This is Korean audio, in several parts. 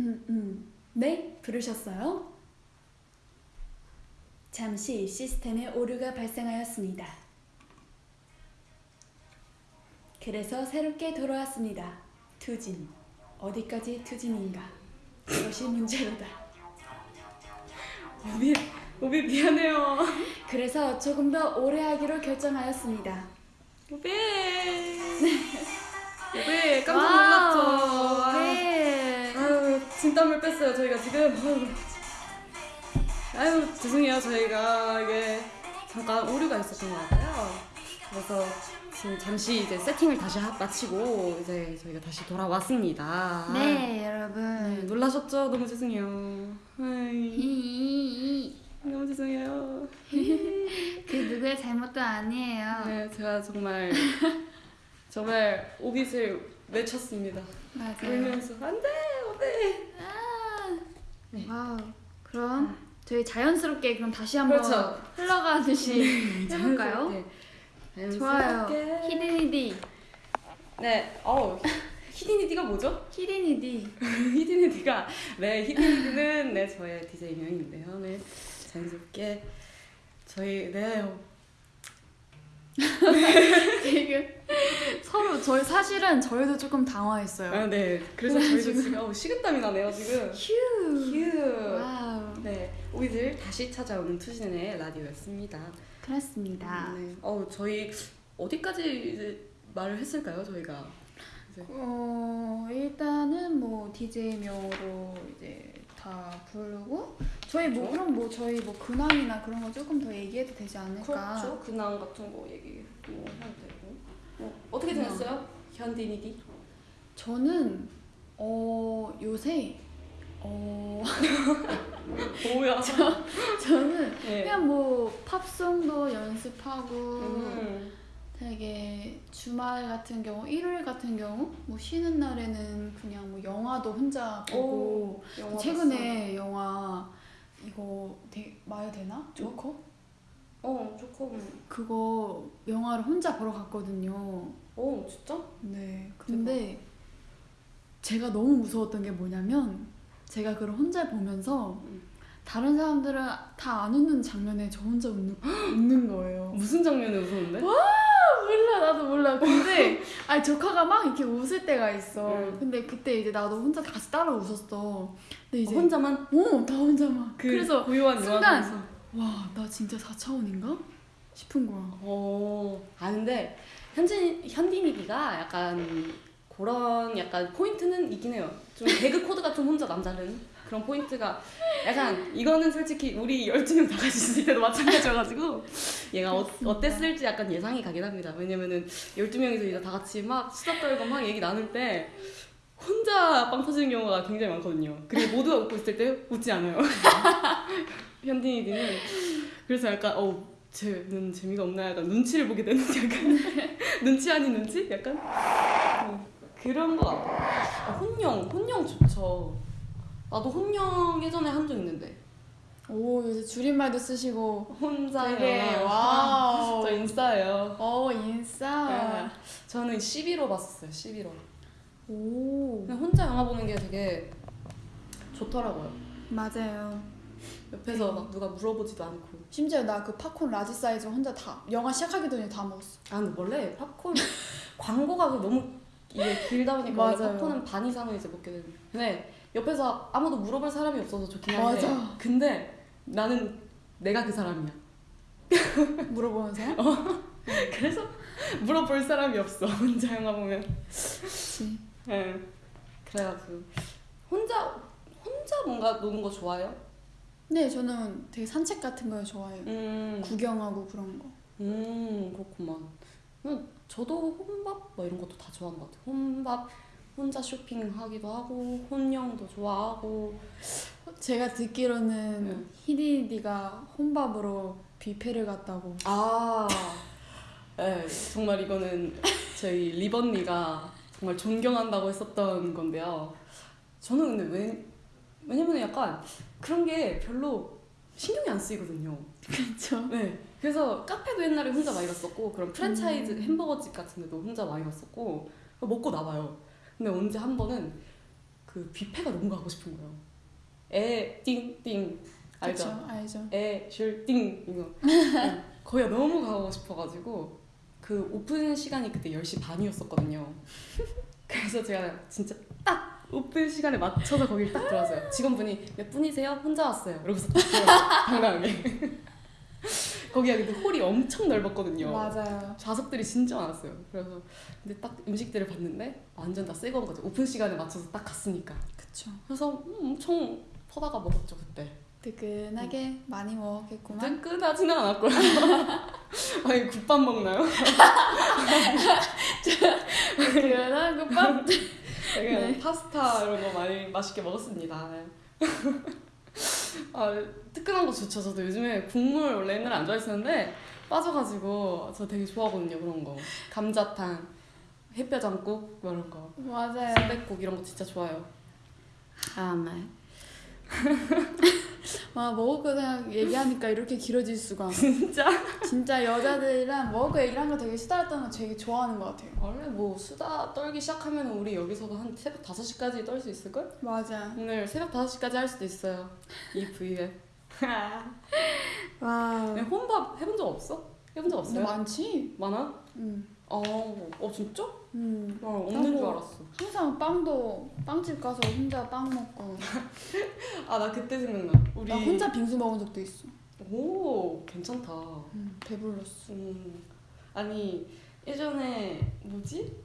음, 음. 네, 부르셨어요? 잠시 시스템에 오류가 발생하였습니다. 그래서 새롭게 돌아왔습니다. 투진. 어디까지 투진인가? 그것이 문제로다. 오비 오비 미안해요. 그래서 조금 더 오래 하기로 결정하였습니다. 오비 오비 깜짝 놀랐죠. 네. 진땀을 뺐어요 저희가 지금. 아유, 죄송해요 저희가 이게 잠깐 오류가 있었던 것 같아요. 그래서 지금 잠시 이제 세팅을 다시 하- 마치고 이제 저희가 다시 돌아왔습니다. 네, 네, 여러분. 놀라셨죠? 너무 죄송해요. 너무 죄송해요. 그 누구의 잘못도 아니에요. 네, 제가 정말 정말 오빛을 외쳤습니다. 맞아요. 울면서 안돼 오빛. 네. wow. 그럼 저희 자연스럽게 그럼 다시 한번 그렇죠. 흘러가듯이 해볼까요? 네. 좋아요. 자연스럽게. 히디니디. 네, 어우 히디니디가 뭐죠? 히디니디. 히디니디가 네 히디니디는 네 저의 디제이 명인데요. 네 자연스럽게 저희 네 지금 서로 저희 사실은 저희도 조금 당황했어요. 아, 네 그래서 저희도 지금 어우, 식은땀이 나네요 지금. 휴. 휴. wow. 네 오이들 다시 찾아오는 투신의 라디오였습니다. 그렇습니다. 네. 어우 저희 어디까지 이제 말을 했을까요 저희가? 어 일단은 뭐 DJ명으로 이제 다 부르고 저희 뭐. 그럼 뭐 저희 뭐 근황이나 그런 거 조금 더 얘기해도 되지 않을까? 그렇죠. 근황 같은 거 얘기 뭐 해도 되고. 뭐 어떻게. 지냈어요? 현디니디? 저는 어 요새 어 뭐야? 저는 네. 그냥 뭐 팝송도 연습하고 음. 되게 주말 같은 경우 일요일 같은 경우 뭐 쉬는 날에는 그냥 뭐 영화도 혼자 보고 영화 최근에 영화 이거 되게 말해도 되나? 조커? 어 조금. 그거 영화를 혼자 보러 갔거든요. 어 진짜? 네. 근데 제가 너무 무서웠던 게 뭐냐면 제가 그걸 혼자 보면서 음. 다른 사람들은 다 안 웃는 장면에 저 혼자 웃는, 웃는 거예요. 무슨 장면에 웃었는데? 몰라 나도 몰라. 근데 아니 조카가 막 이렇게 웃을 때가 있어. 음. 근데 그때 이제 나도 혼자 같이 따라 웃었어. 근데 이제 어, 혼자만 어, 다 혼자만. 그 그래서 순간 영화관에서. 와, 나 진짜 4차원인가? 싶은 거야. 어. 아 근데 현진 현디니디가 약간 그런 약간 포인트는 있긴 해요. 좀 개그 코드가 좀 혼자 남다른 그런 포인트가 약간 이거는 솔직히 우리 12명 다 같이 있을 때도 마찬가지여가지고 얘가 어, 어땠을지 약간 예상이 가긴 합니다. 왜냐면은 12명이서 이제 다 같이 막 수다 떨고 막 얘기 나눌 때 혼자 빵 터지는 경우가 굉장히 많거든요. 그리고 모두가 웃고 있을 때 웃지 않아요. 현디니디는 그래서 약간 어 쟤는 재미가 없나 약간 눈치를 보게 되는 약간 눈치 아닌 눈치? 약간 어, 그런 거 같아. 아, 혼영 혼영 좋죠. 나도 혼영 예전에 한 적 있는데 오, 요새 줄임말도 쓰시고 혼자 되게 wow. 저 인싸예요. 어, 인싸. 네. 저는 11호 봤었어요. 11호. 오. 그냥 혼자 영화 보는 게 되게 좋더라고요. 맞아요. 옆에서 막 누가 물어보지도 않고. 심지어 나 그 팝콘 large 사이즈 혼자 다 영화 시작하기 전에 다 먹었어. 아 근데 원래 팝콘 광고가 그 너무 이게 길다 보니까. 팝콘은 반 이상을 이제 먹게 되는. 근데 옆에서 아무도 물어볼 사람이 없어서 좋긴 한데. 맞아. 근데 나는 내가 그 사람이야. 물어보는 사람? 그래서 물어볼 사람이 없어. 혼자 영화 보면. 그치. 네. 그래가지고 혼자 혼자 뭔가 노는 거 좋아해요? 네, 저는 되게 산책 같은 걸 좋아해요. 음. 구경하고 그런 거. 음 그렇구만. 음, 저도 혼밥 뭐 이런 것도 다 좋아하는 것 같아요. 혼밥 혼자 쇼핑하기도 하고 혼영도 좋아하고. 제가 듣기로는 네. 히디디가 혼밥으로 뷔페를 갔다고. 아, 네, 정말 이거는 저희 리번니가 정말 존경한다고 했었던 건데요. 저는 근데 왜, 왜냐면 약간 그런 게 별로 신경이 안 쓰이거든요. 그렇죠. 네. 그래서 카페도 옛날에 혼자 많이 갔었고, 그런 프랜차이즈 음. 햄버거집 같은 데도 혼자 많이 갔었고, 먹고 나와요. 근데 언제 한 번은 그 뷔페가 너무 가고 싶은 거예요. 에, 띵, 띵. 알죠? 그쵸, 알죠. 에, 슐, 띵. 이거. 응. 거기가 너무 가고 싶어가지고 그 오픈 시간이 그때 10시 반이었었거든요. 그래서 제가 진짜 딱 오픈 시간에 맞춰서 거길 딱 들어왔어요. 직원분이 몇 분이세요? 혼자 왔어요. 이러고서 딱 들어왔어요. 당당하게. 거기가 근데 홀이 엄청 넓었거든요. 맞아요. 좌석들이 진짜 많았어요. 그래서 근데 딱 음식들을 봤는데 완전 다 새거운 거죠. 오픈 시간에 맞춰서 딱 갔으니까. 그쵸. 그래서 음, 엄청 퍼다가 먹었죠 그때. 뜨끈하게 많이 먹었겠구만. 뜨끈하지는 않았고요. 아니 국밥 먹나요? 뜨끈한 국밥. 네. 파스타 이런 거 많이 맛있게 먹었습니다. 아 뜨끈한 거 좋죠. 저도 요즘에 국물 원래 옛날에 안 좋아했었는데 빠져가지고 저 되게 좋아하거든요 그런 거. 감자탕, 햇볕장국 뭐 이런 거. 맞아요. 순댓국 이런 거 진짜 좋아요. 아, 네. 와 먹을 거 생각 얘기하니까 이렇게 길어질 수가. 진짜? 진짜 여자들이랑 먹을 거 얘기하는 거 되게 수다 떠는 거 되게 좋아하는 것 같아요. 원래 뭐 수다 떨기 시작하면 우리 여기서도 한 새벽 5시까지 떨 수 있을걸? 맞아. 오늘 새벽 5시까지 할 수도 있어요. 이 V에. 와. 혼밥 해본 적 없어? 해본 적 없어요? 많지. 많아? 응. 어, 어 진짜? 응. 어, 없는 줄. 알았어. 항상 빵도 빵집 가서 혼자 빵 먹고. 아, 나 그때 생각나. 우리 나 혼자 빙수 먹은 적도 있어. 오, 괜찮다. 응. 배불렀어. 음. 아니, 예전에 뭐지?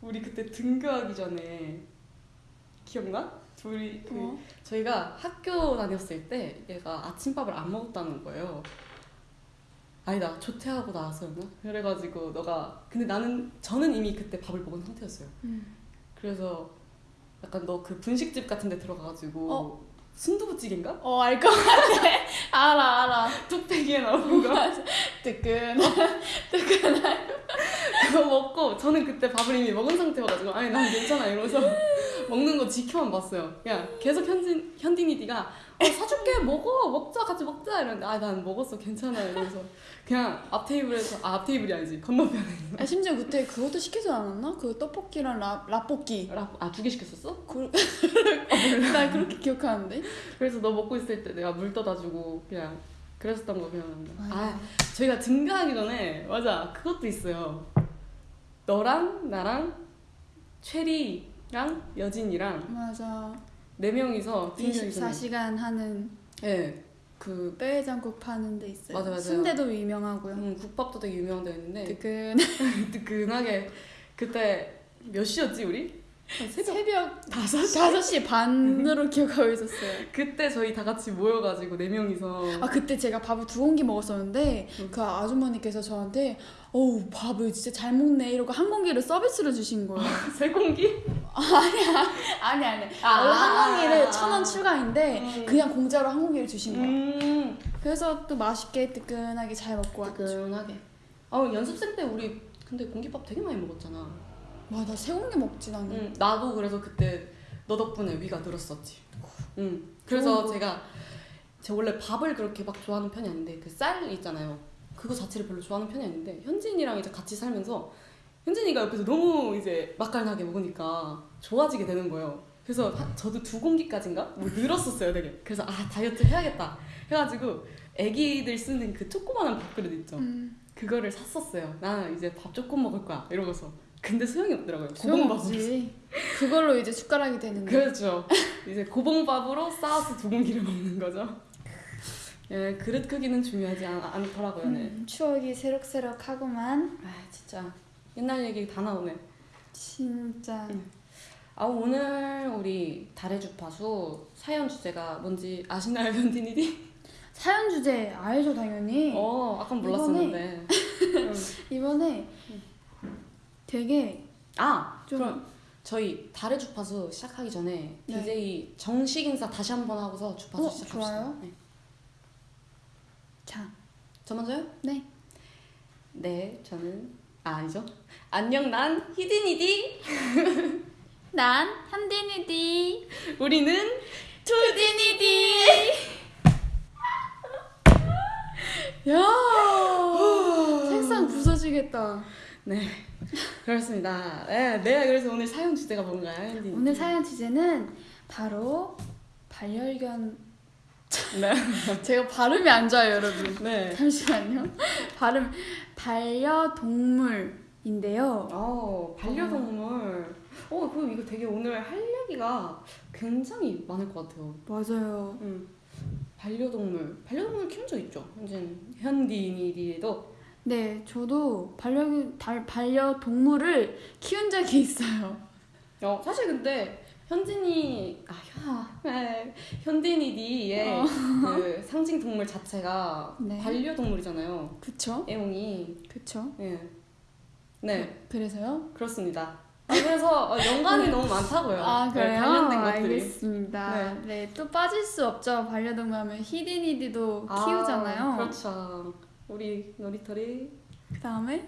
우리 그때 등교하기 전에 기억나? 둘이 그 어? 저희가 학교 다녔을 때 얘가 아침밥을 안 먹었다는 거예요. 아니다 조퇴하고 나왔었나? 그래가지고 너가 근데 나는 저는 이미 그때 밥을 먹은 상태였어요. 응. 그래서 약간 너 그 분식집 같은 데 들어가가지고 어? 순두부찌개인가? 어, 알 것 같아. 알아, 알아. 뚝배기에 나오는 거 뜨끈. 그거 먹고 저는 그때 밥을 이미 먹은 상태여가지고 아니 난 괜찮아 이러면서 먹는 거 지켜만 봤어요. 그냥 계속 현진 현딘이디가 어, 사줄게 먹어 먹자 같이 먹자 이러는데 아 난 먹었어 괜찮아 이러면서 그냥 앞 테이블에서 아, 앞 테이블이 아니지 건너편에 아, 심지어 그때 그것도 시키지 않았나? 그 떡볶이랑 라, 라볶이. 아두 개 시켰었어? 그, 나 그렇게 기억하는데. 그래서 너 먹고 있을 때 내가 물 떠다 주고 그냥 그랬었던 거 기억난다. 아 맞아. 저희가 등교하기 전에 맞아 그것도 있어요. 너랑 나랑 최리랑 여진이랑 맞아. 네 명이서 등교하기 전에 24시간 하는 네, 그 뼈해장국 파는 데 있어요. 맞아, 맞아요. 순대도 유명하고요. 음, 국밥도 되게 유명한 데였는데 뜨끈. 뜨끈하게 그때 몇 시였지 우리? 한 새벽 새벽 5시? 5시 반으로 기억하고 있었어요. 그때 저희 다 같이 모여가지고 네 명이서 아 그때 제가 밥을 두 공기 먹었었는데 응. 그 아주머니께서 저한테 어우 밥을 진짜 잘 먹네 이러고 한 공기를 서비스로 주신 거예요. 세 공기? 아니 아니. 아, 원래 한 공기를 아, 천원 추가인데 음. 그냥 공짜로 한 공기를 주신 거예요. 음 그래서 또 맛있게 뜨끈하게 잘 먹고 왔죠. 뜨끈하게 아 연습생 때 우리 근데 공깃밥 되게 많이 먹었잖아 와나 세 공기 먹지 나는. 응, 나도 그래서 그때 너 덕분에 위가 늘었었지. 응. 그래서. 제가 제가 원래 밥을 그렇게 막 좋아하는 편이 아닌데 그 쌀 있잖아요. 그거 자체를 별로 좋아하는 편이 아닌데 현진이랑 이제 같이 살면서 현진이가 옆에서 너무 이제 맛깔나게 먹으니까 좋아지게 되는 거예요. 그래서 한- 저도 두 공기까지인가 뭐 늘었었어요, 되게. 그래서 아 다이어트 해야겠다 해가지고 애기들 쓰는 그 조그만한 밥그릇 있죠. 음, 그거를 샀었어요. 나는 이제 밥 조금 먹을 거야 이러고서. 근데 소용이 없더라고요. 소용없지. 그걸로 이제 숟가락이 되는데. 그렇죠. 이제 고봉밥으로 싸서 두 공기를 먹는 거죠. 예, 그릇 크기는 중요하지 않, 않더라고요. 네. 음, 추억이 새록새록하구만. 아, 진짜 옛날 얘기 다 나오네. 진짜. 음. 아, 오늘 우리 달의 주파수 사연 주제가 뭔지 아시나요, 현디니디? 사연 주제 알죠 당연히. 어, 아까 몰랐었는데. 음. 이번에 되게 아, 좀 그럼 저희 달의 주파수 시작하기 전에 네. DJ 정식 인사 다시 한번 하고서 주파수 어, 시작합시다. 좋아요. 네. 자, 저 먼저요? 네. 네, 저는 아, 아니죠. 안녕, 난 히든이디. 난 한디니디. 우리는 투디니디. 야, 색상 부서지겠다. 네. 그렇습니다. 네, 네, 그래서 오늘 사연 주제가 뭔가요, 현디? 오늘 사연 주제는 바로 반려견. 네. 제가 발음이 안 좋아요, 여러분. 네. 잠시만요. 발음 반려동물 인데요. 어, 반려동물. 어, 그럼 이거 되게 오늘 할 얘기가 굉장히 많을 것 같아요. 맞아요. 음. 반려동물. 반려동물 키운 적 있죠? 현진 현디니디에도. 네, 저도 반려 달, 반려동물을 키운 적이 있어요. 어, 사실 근데 현진이 아, 현, 네. 현디니디의 어. 그 상징 동물 자체가 네. 반려동물이잖아요. 그쵸? 애용이. 그쵸? 예. 네, 그래서요? 그렇습니다. 아, 그래서 어, 연관이 너무 많다고요. 아, 네, 그래요? 관련된 것들이. 알겠습니다. 네. 또 빠질 수 없죠. 반려동물 하면 히디니디도 아, 키우잖아요. 그렇죠. 우리 놀이터리 그 다음에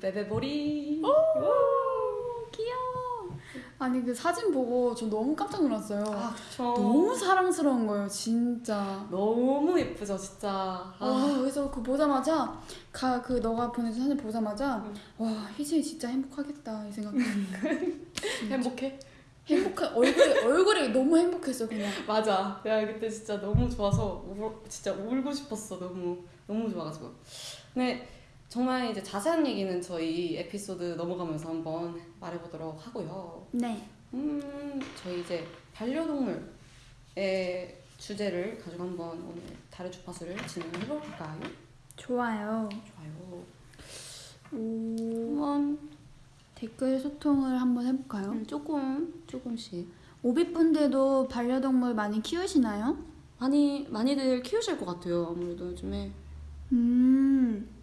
베베보리. 오, 귀여워. 아니 그 사진 보고 저 너무 깜짝 놀랐어요. 아, 그쵸. 너무 사랑스러운 거예요, 진짜. 너무 예쁘죠, 진짜. 와, 아, 그래서 그 보자마자 가 그 너가 보내준 사진 보자마자 응. 와 희진이 진짜 행복하겠다 이 생각. 행복해? 행복한 얼굴이 얼굴이 너무 행복했어 그냥. 맞아. 내가 그때 진짜 너무 좋아서 울, 진짜 울고 싶었어. 너무 너무 좋아가지고. 근데 정말 이제 자세한 얘기는 저희 에피소드 넘어가면서 한번 말해보도록 하고요. 네. 음, 저희 이제 반려동물의 주제를 가지고 한번 오늘 달의 주파수를 진행해 볼까요? 좋아요. 좋아요. 오, 한번 댓글 소통을 한번 해볼까요? 음, 조금 조금씩 오비분들도 반려동물 많이 키우시나요? 많이 많이들 키우실 것 같아요. 아무래도 요즘에. 음.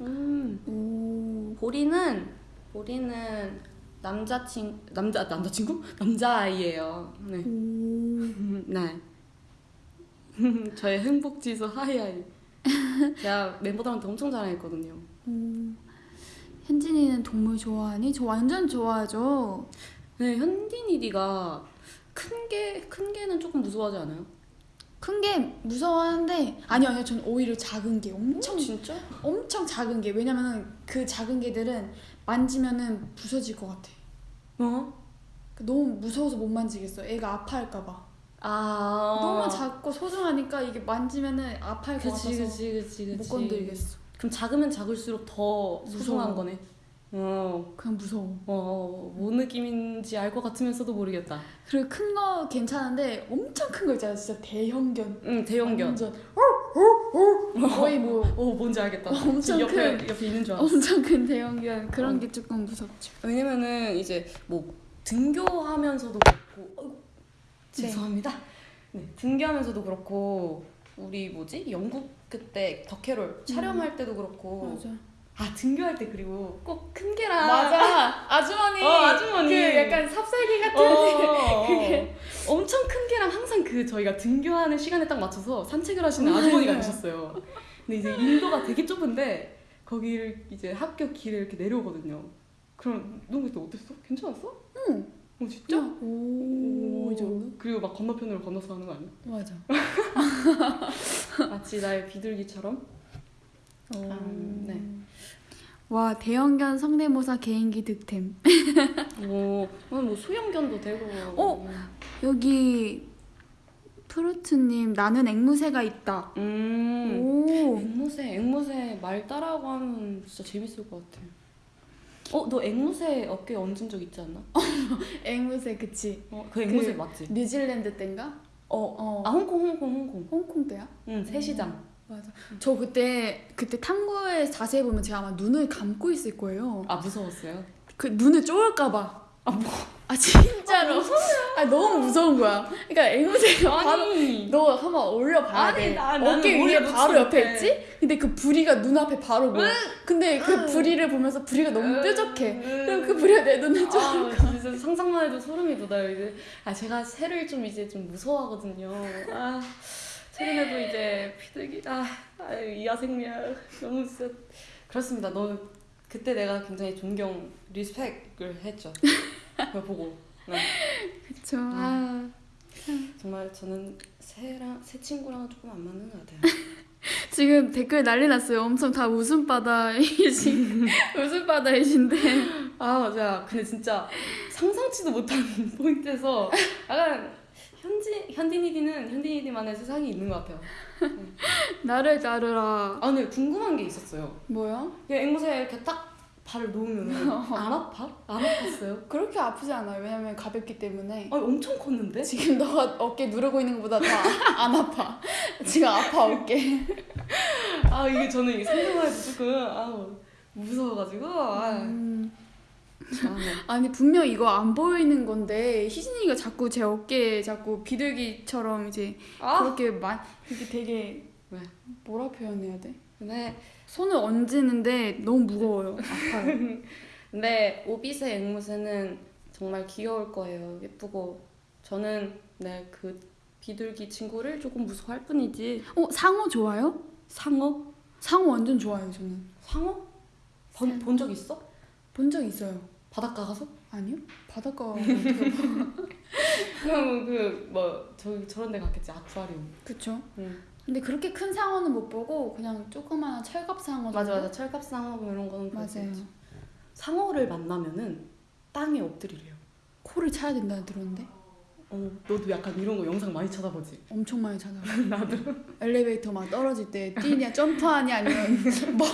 음. 오. 보리는 보리는 남자친 남자 남자친구 남자아이예요. 네. 오. 네. 저의 행복 지수 하이하이. 제가 멤버들한테 엄청 자랑했거든요. 오. 현진이는 동물 좋아하니? 저 완전 좋아하죠. 네, 현디니디가 큰 게 큰 개는 조금 무서워하지 않아요? 큰 게 무서워하는데 아니요 아니요 전 오히려 작은 게 엄청 진짜? 엄청 작은 게 왜냐면은 그 작은 개들은 만지면은 부서질 것 같아. 어? 너무 무서워서 못 만지겠어. 애가 아파할까 봐. 아 너무 작고 소중하니까 이게 만지면은 아파할 것 그치 같아서 그치 그치 그치. 못 건드리겠어. 그럼 작으면 작을수록 더 소중한 무서워. 거네. 어. 그냥 무서워. 어, 뭔 느낌인지 알 것 같으면서도 모르겠다. 그리고 큰 거 괜찮은데 엄청 큰 거 있잖아. 진짜 대형견. 응, 대형견. 완전 거의 뭐 오, 뭔지 알겠다. 엄청 옆에, 큰- 옆에 있는 줄 알았어. 엄청 큰 대형견 그런 어. 게 조금 무섭죠. 왜냐면은 이제 뭐 등교하면서도 그렇고, 네. 죄송합니다. 네, 등교하면서도 그렇고, 우리 뭐지? 영국 그때 덕캐롤 촬영할 때도 그렇고, 맞아. 아, 등교할 때 그리고 꼭큰 개랑. 맞아. 아주머니. 어, 아주머니. 그 약간 삽살개 같은. 어, 그게. 엄청 큰 개랑 항상 그 저희가 등교하는 시간에 딱 맞춰서 산책을 하시는 아주머니가 계셨어요. 근데 이제 인도가 되게 좁은데 거기를 이제 학교 길에 이렇게 내려오거든요. 그럼 너 그때 어땠어? 괜찮았어? 응. 어 진짜? 오, 이 정도? 그리고 막 건너편으로 건너서 하는 거 아니야? 맞아. 마치 나의 비둘기처럼? 음, 네. 와 대형견 성대모사 개인기 득템. 뭐, 뭐 수영견도 되고. 어? 여기 프루트님 나는 앵무새가 있다. 음. 오. 앵무새, 앵무새 말 따라하고 하면 진짜 재밌을 것 같아. 어, 너 앵무새 어깨 얹은 적 있지 않나? 앵무새 그치. 어, 그 앵무새 그- 맞지? 뉴질랜드 땐가? 어, 어. 아 홍콩, 홍콩, 홍콩. 홍콩 때야? 응, 새 시장. 맞아. 저 그때 그때 탐구에 자세히 보면 제가 아마 눈을 감고 있을 거예요. 아 무서웠어요? 그 눈을 쪼을까봐. 아 뭐? 아 진짜로. 아 너무 무서운 거야. 그러니까 앵무새가 바로. 너 한번 올려봐야 아니, 돼. 나- 어깨 위에 바로 옆에 못해. 있지? 근데 그 부리가 눈앞에 바로 보여. 근데 그 응. 부리를 보면서 부리가 너무 응. 뾰족해. 그럼 그 응. 부리가 내 눈을 쪼. 아, 진짜 상상만 해도 소름이 돋아요. 이제 아 제가 새를 좀 이제 좀 무서워하거든요. 아 최근에도 이제 피들기 아, 아유, 이하생명 너무 진짜 그렇습니다. 너 그때 내가 굉장히 존경 리스펙을 했죠. 그걸 보고 네. 그쵸. 아. 정말 저는 새랑 새 친구랑은 조금 안 맞는 것 같아요. 지금 댓글 난리 났어요. 엄청 다 웃음바다이신 웃음바다이신데 아 맞아. 근데 진짜 상상치도 못한 포인트에서 약간 현지 현디니디는 현디니디만의 세상이 있는 것 같아요. 나를 따르라. 아 근데 궁금한 게 있었어요. 뭐야? 그냥 앵무새에 이렇게 딱 발을 놓으면 안 아파? 안 아팠어요? 그렇게 아프지 않아요. 왜냐면 가볍기 때문에. 아 엄청 컸는데? 지금 너가 어깨 누르고 있는 것보다 더 안 아파. 지금 아파 어깨. 아 이게 저는 이게 생각만 해도 조금 아 무서워가지고 아, 음. 아, 네. 아니 분명 이거 안 보이는 건데 희진이가 자꾸 제 어깨에 자꾸 비둘기처럼 이제 아 그렇게 만 이게 되게 왜? 뭐라 표현해야 돼? 근데 손을 얹는데 너무 무거워요. 아파요. 근데 오비스 앵무새는 정말 귀여울 거예요. 예쁘고 저는 네 그 비둘기 친구를 조금 무서워할 뿐이지 어 상어 좋아요? 상어? 상어 완전 좋아요 저는. 상어? 본 적 있어? 본 적 있어요. 바닷가 가서? 아니요? 바닷가 그럼 그뭐 저기 저런 데 갔겠지 아쿠아리움. 그쵸? 응. 근데 그렇게 큰 상어는 못 보고 그냥 조그마한 철갑 상어 맞아 정도? 맞아 철갑 상어 뭐 이런 거는 맞아요. 상어를 만나면은 땅에 엎드리래요. 코를 차야 된다 들었는데 어 너도 약간 이런 거 영상 많이 찾아보지? 엄청 많이 찾아요. 나도 엘리베이터 막 떨어질 때 뛰냐 점프하냐 아니면 뭐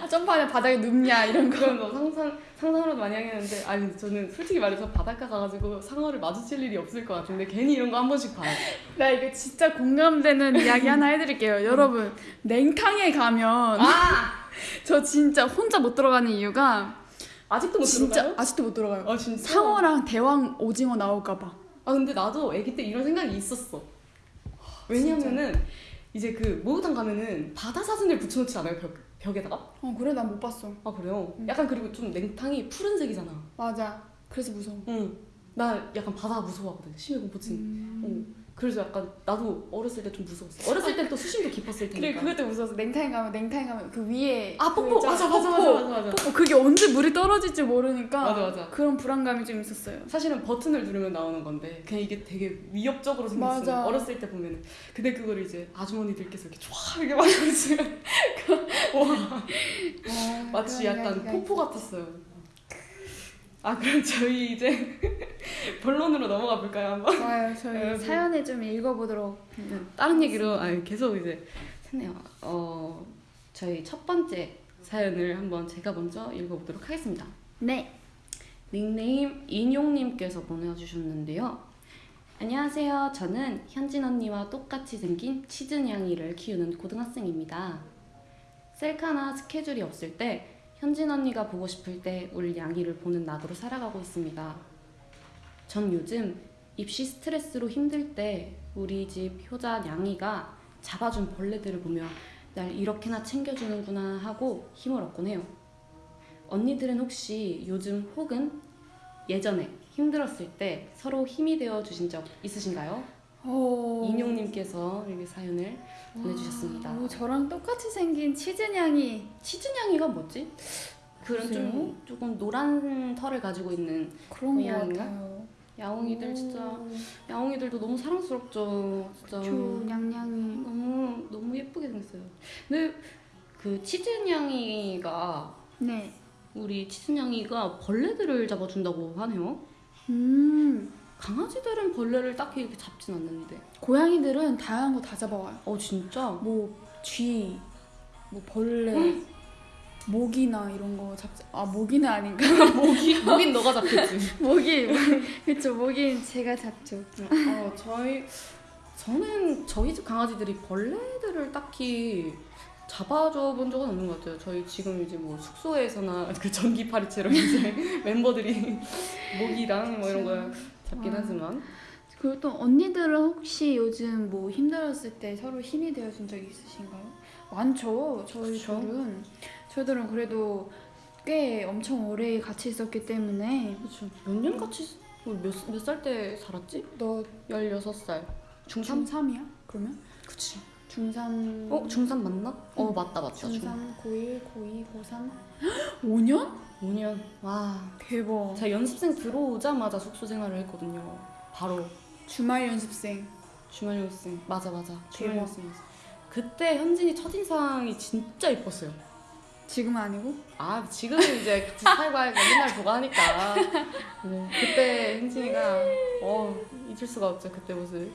아, 점프하냐 바닥에 눕냐 이런 거. 그런 거 상상 상상으로 많이 하겠는데 아니 저는 솔직히 말해서 바닷가 가가지고 상어를 마주칠 일이 없을 것 같은데 괜히 이런 거 한 번씩 봐요. 나 이거 진짜 공감되는 이야기 하나 해드릴게요. 여러분 냉탕에 가면 아 저 진짜 혼자 못 들어가는 이유가 아직도 못 진짜 들어가요? 아직도 못 들어가요. 아 진짜? 상어랑 대왕 오징어 나올까봐. 아 근데 나도 아기 때 이런 생각이 있었어. 왜냐면은 이제 그 목욕탕 가면은 바다 사진을 붙여놓지 않아요 벽 벽에다가? 어 그래 난 못 봤어. 아 그래요? 응. 약간 그리고 좀 냉탕이 푸른색이잖아. 맞아. 그래서 무서워. 응. 나 약간 바다 무서워하거든. 심해 공포증. 음. 응. 그래서 약간 나도 어렸을 때 좀 무서웠어. 어렸을 땐 또 수심도 깊었을 그래 테니까. 그것도 무서워서 냉탕에 가면 냉탕에 가면 그 위에 아그 뽀뽀 있잖아, 맞아 맞아. 맞아 맞아 맞아. 뽀뽀 그게 언제 물이 떨어질지 모르니까 맞아, 맞아. 그런 불안감이 좀 있었어요. 사실은 버튼을 누르면 나오는 건데 그냥 이게 되게 위협적으로 생겼어. 맞아. 어렸을 때 보면은. 근데 그걸 이제 아주머니들께서 이렇게 쫙 이렇게 만들어주면 와 마치 약간 포포 같았어요. 아 그럼 저희 이제 본론으로 넘어가 볼까요 한번? 좋아요. 저희 네, 사연을 좀 읽어보도록. 다른 얘기로 아 계속 이제 했네요. 어 저희 첫 번째 사연을 한번 제가 먼저 읽어보도록 하겠습니다. 네. 닉네임 인용님께서 보내주셨는데요. 안녕하세요. 저는 현진 언니와 똑같이 생긴 치즈냥이를 키우는 고등학생입니다. 셀카나 스케줄이 없을 때 현진 언니가 보고 싶을 때 우리 냥이를 보는 낙으로 살아가고 있습니다. 전 요즘 입시 스트레스로 힘들 때 우리 집 효자 냥이가 잡아준 벌레들을 보며 날 이렇게나 챙겨주는구나 하고 힘을 얻곤 해요. 언니들은 혹시 요즘 혹은 예전에 힘들었을 때 서로 힘이 되어 주신 적 있으신가요? 오. 인용님께서 이렇게 사연을 보내주셨습니다. 오, 저랑 똑같이 생긴 치즈냥이. 치즈냥이가 뭐지? 그런 글쎄요. 좀 조금 노란 털을 가지고 있는 그런? 같아요. 야옹이들 진짜 야옹이들도 너무 사랑스럽죠. 진짜 저 냥냥이. 너무 너무 예쁘게 생겼어요. 근데 그 치즈냥이가 네. 우리 치즈냥이가 벌레들을 잡아준다고 하네요. 음. 강아지들은 벌레를 딱히 이렇게 잡진 않는데. 고양이들은 다양한 거 다 잡아와요. 어 진짜? 뭐 쥐, 뭐 벌레, 모기나 이런 거 잡지. 아 모기는 아닌가? 모기 모긴 너가 잡겠지. 모기. 그쵸 모기는 제가 잡죠. 어 저희 저는 저희 집 강아지들이 벌레들을 딱히 잡아줘 본 적은 없는 것 같아요. 저희 지금 이제 뭐 숙소에서나 그 전기 파리채로 이제 멤버들이 모기랑 뭐 이런 거 잡긴 와. 하지만 그리고 또 언니들은 혹시 요즘 뭐 힘들었을 때 서로 힘이 되어준 적 있으신가요? 많죠. 저희 그쵸. 둘은 저희들은 그래도 꽤 엄청 오래 같이 있었기 때문에 그렇죠. 몇년 같이 몇몇 살 때 살았지? 너 16살. 중3? 중3이야? 그러면? 그치. 중3 어, 중3 맞나? 어, 맞다, 맞다. 중... 중3, 고1, 고2, 고3 5년? 5년. 와. 대박 제가 연습생 들어오자마자 숙소 생활을 했거든요. 바로 주말 연습생 주말 연습생. 맞아, 맞아. 주말 대박. 연습생. 그때 현진이 첫인상이 진짜 이뻤어요. 지금은 아니고? 아 지금은 이제 살고 맨날 보고 하니까 네, 그때 현진이가 어 잊을 수가 없죠 그때 모습.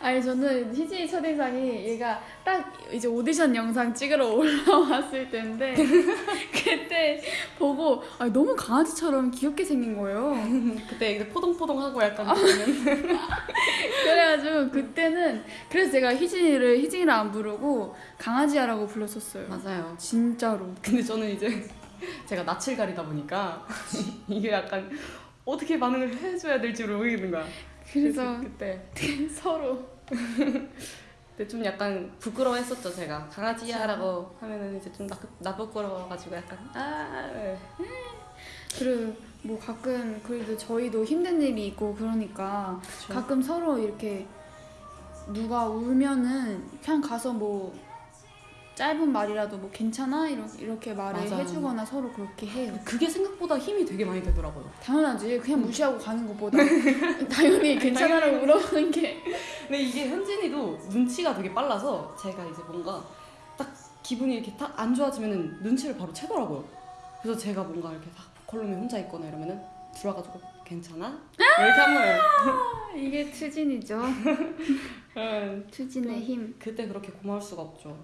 아니 저는 희진이 첫인상이 얘가 딱 이제 오디션 영상 찍으러 올라왔을 때인데 그때 보고 아니, 너무 강아지처럼 귀엽게 생긴 거예요. 그때 이제 포동포동하고 약간 그러는 그래가지고 그때는 그래서 제가 희진이를 희진이를 안 부르고 강아지야라고 불렀었어요. 맞아요. 진짜로. 근데 저는 이제 제가 낯을 가리다 보니까 이게 약간 어떻게 반응을 해줘야 될지 모르겠는 거야. 그래서 그때 서로 근데 좀 약간 부끄러워했었죠 제가 강아지야라고 하면은 이제 좀 나, 나 부끄러워가지고 약간 아 네. 그리고 뭐 가끔 그래도 저희도 힘든 일이 있고 그러니까 그쵸. 가끔 서로 이렇게 누가 울면은 그냥 가서 뭐 짧은 말이라도 뭐 괜찮아 이렇게, 이렇게 말을 맞아. 해주거나 서로 그렇게 해요. 그게 생각보다 힘이 되게 많이 되더라고요. 당연하지. 그냥 무시하고 가는 것보다 당연히 괜찮아라고 물어보는 게 근데 이게 현진이도 눈치가 되게 빨라서 제가 이제 뭔가 딱 기분이 이렇게 딱 안 좋아지면은 눈치를 바로 채더라고요. 그래서 제가 뭔가 이렇게 딱 컬럼에 혼자 있거나 이러면은 들어와가지고 괜찮아? 이렇게 한 거예요. 이게 추진이죠. 응. 추진의 힘. 그때 그렇게 고마울 수가 없죠.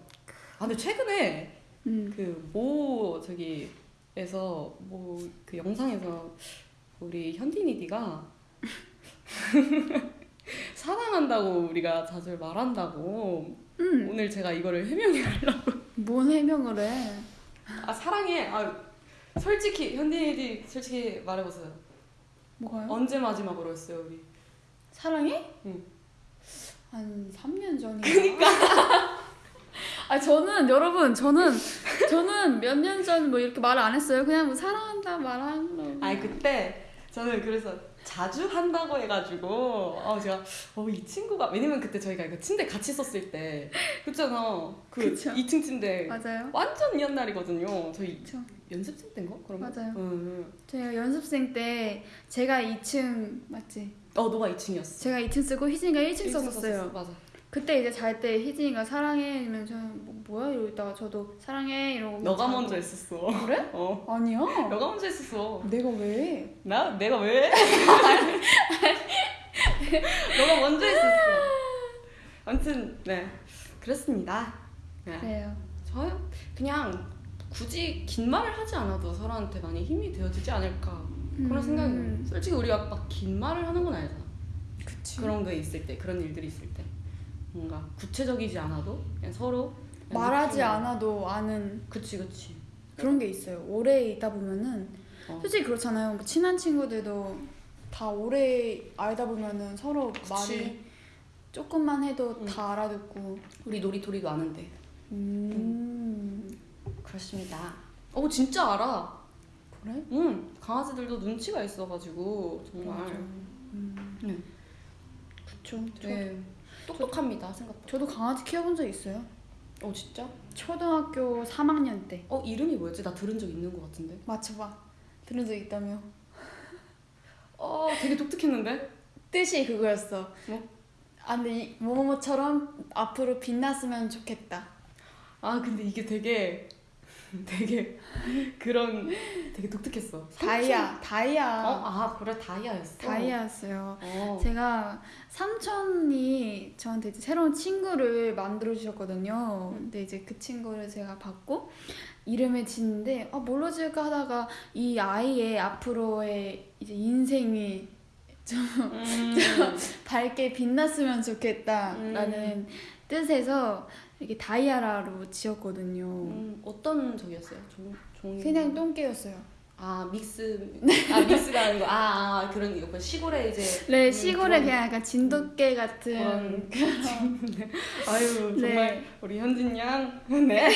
아 근데 최근에 음. 그모 저기에서 뭐 그 영상에서 우리 현디니디가 사랑한다고 우리가 자주 말한다고 음. 오늘 제가 이거를 해명해 하려고 뭔 해명을 해? 아 사랑해 아 솔직히 현디니디 솔직히 말해보세요 뭐가요? 언제 마지막으로 했어요 우리 사랑해? 응. 한 3년 전이야. 그니까. 아 저는 여러분 저는 저는 몇 년 전 뭐 이렇게 말을 안 했어요. 그냥 뭐 사랑한다 말한 거. 아니 그때 저는 그래서 자주 한다고 해가지고 아 제가 어 이 친구가 왜냐면 그때 저희가 그 침대 같이 썼을 때 그랬잖아 그 그쵸. 2층 침대 맞아요. 완전 옛날이거든요 저희 그쵸. 연습생 때인가 그러면 맞아요. 응. 제가 연습생 때 제가 2층 맞지? 어 너가 2층이었어 제가 2층 쓰고 희진이가 1층 썼었어요. 맞아 그때 이제 잘 때 희진이가 사랑해 이러면 저는 뭐, 뭐야 이러고 있다가 저도 사랑해 이러고 너가 자고. 먼저 했었어 그래? 어 아니야. 너가 먼저 했었어 내가 왜? 나 내가 왜 너가 먼저 했었어 아무튼 네 그렇습니다 네. 그래요. 저요 그냥 굳이 긴 말을 하지 않아도 서로한테 많이 힘이 되어주지 않을까 그런 음. 생각이. 솔직히 우리가 막 긴 말을 하는 건 아니잖아 그치. 그런 게 있을 때 그런 일들이 있을 때 뭔가 구체적이지 않아도 그냥 서로 그냥 말하지 느끼는- 않아도 아는 그치 그치 그런 게 있어요. 오래 있다 보면은 어. 솔직히 그렇잖아요. 뭐 친한 친구들도 다 오래 알다 보면은 서로 그치. 말이 조금만 해도 응. 다 알아듣고. 우리 놀이토리도 아는데 음. 그렇습니다 어 진짜 알아 그래? 응 강아지들도 눈치가 있어가지고 정말. 음. 네. 그쵸. 저, 되게 똑똑합니다 생각보다 저도 강아지 키워본 적 있어요. 어 진짜? 초등학교 3학년 때. 어 이름이 뭐였지? 나 들은 적 있는 것 같은데 맞춰봐. 들은 적 있다며. 어 되게 독특했는데? 뜻이 그거였어. 뭐? 아 근데 이 뭐뭐처럼 앞으로 빛났으면 좋겠다. 아 근데 이게 되게 되게 그런 되게 독특했어 다이아, 다이아. 어? 아 그래 다이아였어? 다이아였어요. 어. 제가 삼촌이 저한테 이제 새로운 친구를 만들어 주셨거든요. 음. 근데 이제 그 친구를 제가 받고 이름을 짓는데 아 뭘로 지을까 하다가 이 아이의 앞으로의 이제 인생이 음. 밝게 빛났으면 좋겠다라는 뜻에서 이렇게 다이아라로 지었거든요. 음, 어떤 적이었어요? 종, 종... 그냥 똥개였어요. 아 믹스 아 믹스가 아닌 거아 아, 그런 거 시골에 이제 네, 음, 시골에 그런- 그냥 약간 진돗개 같은 그런 아유 네. 정말 우리 현진 양 네.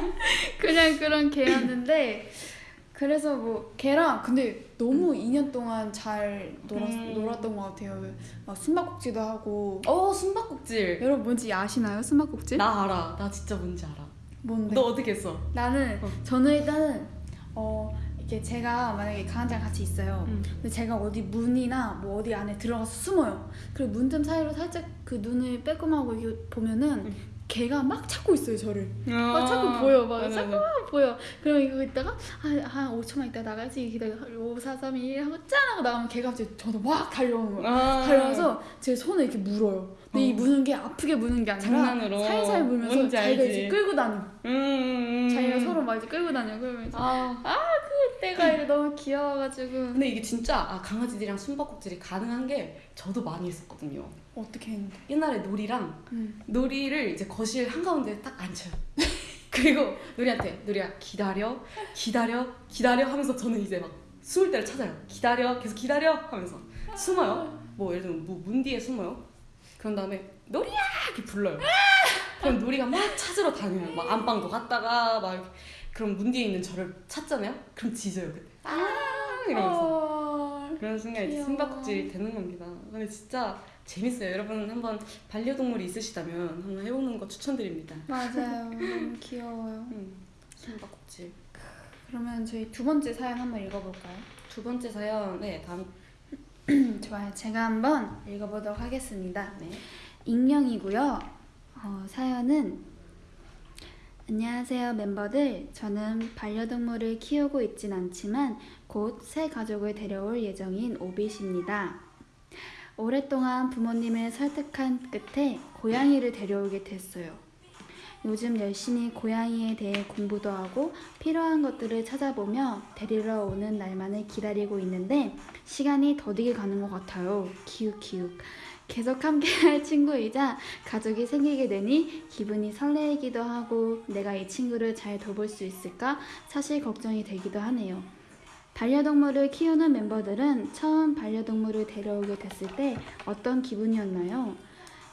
그냥 그런 개였는데 그래서 뭐 걔랑 근데 너무 2년 동안 잘 놀았, 음. 놀았던 것 같아요. 막 숨바꼭질도 하고 어 숨바꼭질 여러분 뭔지 아시나요? 숨바꼭질? 나 알아 나 진짜 뭔지 알아 뭔데? 너 어떻게 했어? 나는 어. 저는 일단은 어 이렇게 제가 만약에 강아지랑 같이 있어요. 음. 근데 제가 어디 문이나 뭐 어디 안에 들어가서 숨어요. 그리고 문틈 사이로 살짝 그 눈을 빼꼼하고 보면은 음. 걔가 막 찾고 있어요 저를. 막 아, 자꾸 보여 막 맞아, 자꾸 맞아. 막 보여. 그럼 이거 있다가 한, 한 5초만 있다 나가지 기다려 5, 4, 3, 2 하고 짠 하고 나가면 걔가 갑자기 저한테 막 달려오는 거야. 아. 달려와서 제 손을 이렇게 물어요. 근데 이 어. 무는 게 아프게 무는 게 아니라 장난으로. 살살 물면서 자기가. 이제 끌고 다녀. 음, 음. 자기가 서로 막 이제 끌고 다녀. 그러면 이제 아. 그때가 너무 귀여워가지고 근데 이게 진짜 아, 강아지들이랑 숨바꼭질이 가능한 게 저도 많이 했었거든요. 어떻게 했는데? 옛날에 놀이랑 음. 놀이를 이제 거실 한가운데 딱 앉혀요. 그리고 놀이한테 놀이야 기다려 기다려 기다려 하면서 저는 이제 막 숨을 때를 찾아요. 기다려 계속 기다려 하면서 숨어요. 뭐 예를 들면 뭐 문 뒤에 숨어요. 그런 다음에 놀이야 이렇게 불러요. 그럼 놀이가 막 찾으러 다녀요. 막 안방도 갔다가 막. 그럼 문 뒤에 있는 저를 찾잖아요. 그럼 짖어요 그때. 아 이러면서. 어... 그런 순간 이제 귀여워. 숨바꼭질이 되는 겁니다. 근데 진짜 재밌어요. 여러분 한번 반려동물이 있으시다면 한번 해보는 거 추천드립니다. 맞아요. 너무 귀여워요. 음, 숨바꼭질. 그러면 저희 두 번째 사연 한번 읽어볼까요? 두 번째 사연, 네 다음 좋아요. 제가 한번 읽어보도록 하겠습니다. 네. 익명이고요. 어, 사연은 안녕하세요 멤버들. 저는 반려동물을 키우고 있진 않지만 곧 새 가족을 데려올 예정인 오빗입니다. 오랫동안 부모님을 설득한 끝에 고양이를 데려오게 됐어요. 요즘 열심히 고양이에 대해 공부도 하고 필요한 것들을 찾아보며 데리러 오는 날만을 기다리고 있는데 시간이 더디게 가는 것 같아요. 기욱기욱. 계속 함께할 친구이자 가족이 생기게 되니 기분이 설레이기도 하고 내가 이 친구를 잘 돌볼 수 있을까 사실 걱정이 되기도 하네요. 반려동물을 키우는 멤버들은 처음 반려동물을 데려오게 됐을 때 어떤 기분이었나요?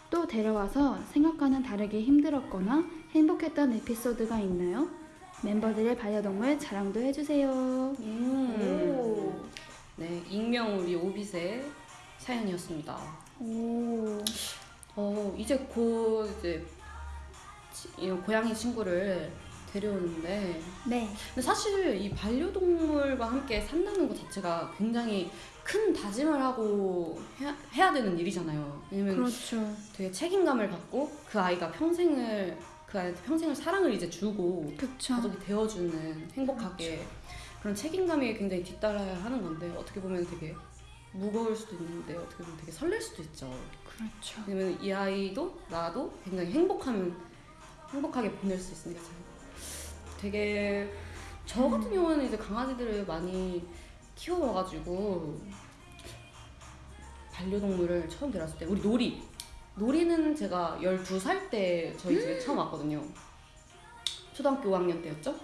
또 데려와서 생각과는 다르게 힘들었거나 행복했던 에피소드가 있나요? 멤버들의 반려동물 자랑도 해주세요. 음. 네, 익명 우리 오빗의 사연이었습니다. 오. 어 이제 곧 이제 고양이 친구를 데려오는데 네. 근데 사실 이 반려동물과 함께 산다는 것 자체가 굉장히 큰 다짐을 하고 해야, 해야 되는 일이잖아요. 왜냐면 그렇죠. 되게 책임감을 갖고 그 아이가 평생을 그 아이한테 평생을 사랑을 이제 주고 그쵸. 가족이 되어주는 행복하게 그런 책임감이 굉장히 뒤따라야 하는 건데 어떻게 보면 되게 무거울 수도 있는데 어떻게 보면 되게 설렐 수도 있죠. 그렇죠. 왜냐면 이 아이도 나도 굉장히 행복하면 행복하게 보낼 수 있으니까 참 되게 저 같은 경우는 이제 강아지들을 많이 키워와가지고 반려동물을 처음 데려왔을 때 우리 놀이 놀이는 제가 12살 때 저희 집에 처음 왔거든요 초등학교 5학년 때였죠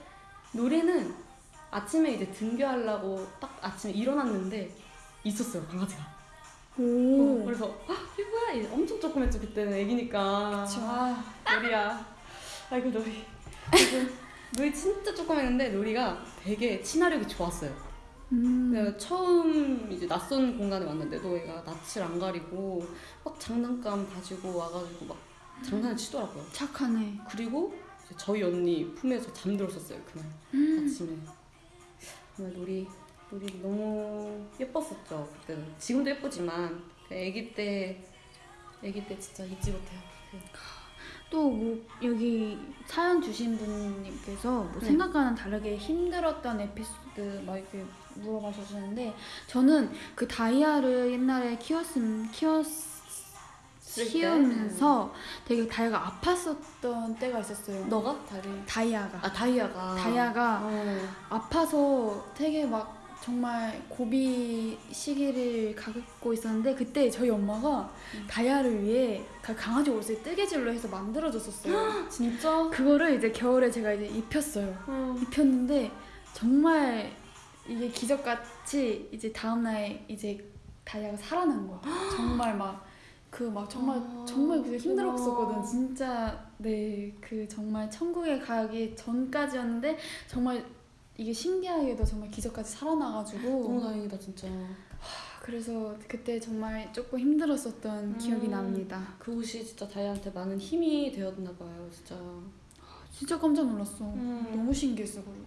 놀이는 아침에 이제 등교하려고 딱 아침에 일어났는데 있었어요 강아지가 오. 어, 그래서 아? 이제 엄청 조그맸죠 그때는 애기니까. 그쵸. 아 놀이야. 아이고 놀이. 놀이 진짜 조그맸는데 놀이가 되게 친화력이 좋았어요. 음. 처음 이제 낯선 공간에 왔는데도 얘가 낯을 안 가리고 막 장난감 가지고 와가지고 막 장난을 치더라고요. 착하네. 그리고 저희 언니 품에서 잠들었었어요 그날 음. 아침에. 정말 놀이 놀이 너무 예뻤었죠 그때는. 지금도 예쁘지만 그 아기 때 아기 때 진짜 잊지 못해요. 또 뭐 여기 사연 주신 분님께서 뭐 네. 생각과는 다르게 힘들었던 에피소드 막 이렇게 물어봐 주셨는데 저는 그 다이아를 옛날에 키웠음 키웠? 키우면서 되게 다이아가 아팠었던 때가 있었어요. 너가 다리? 다이아가 아 다이아가. 다이아가 어. 아파서 되게 막 정말 고비 시기를 갖고 있었는데 그때 저희 엄마가 음. 다이아를 위해 그 강아지 옷을 뜨개질로 해서 만들어줬었어요. 진짜? 그거를 이제 겨울에 제가 이제 입혔어요. 어. 입혔는데 정말 이게 기적같이 이제 다음날 이제 다이아가 살아난 거야. 정말 막 그막 정말 아, 정말 그게. 힘들었었거든. 진짜 네 그 정말 천국에 가기 전까지였는데 정말 이게 신기하게도 정말 기적같이 살아나가지고 너무 다행이다 진짜. 그래서 그때 정말 조금 힘들었었던 기억이 음. 납니다. 그 옷이 진짜 다이아한테 많은 힘이 되었나 봐요 진짜. 진짜 깜짝 놀랐어. 음. 너무 신기했어 그리고.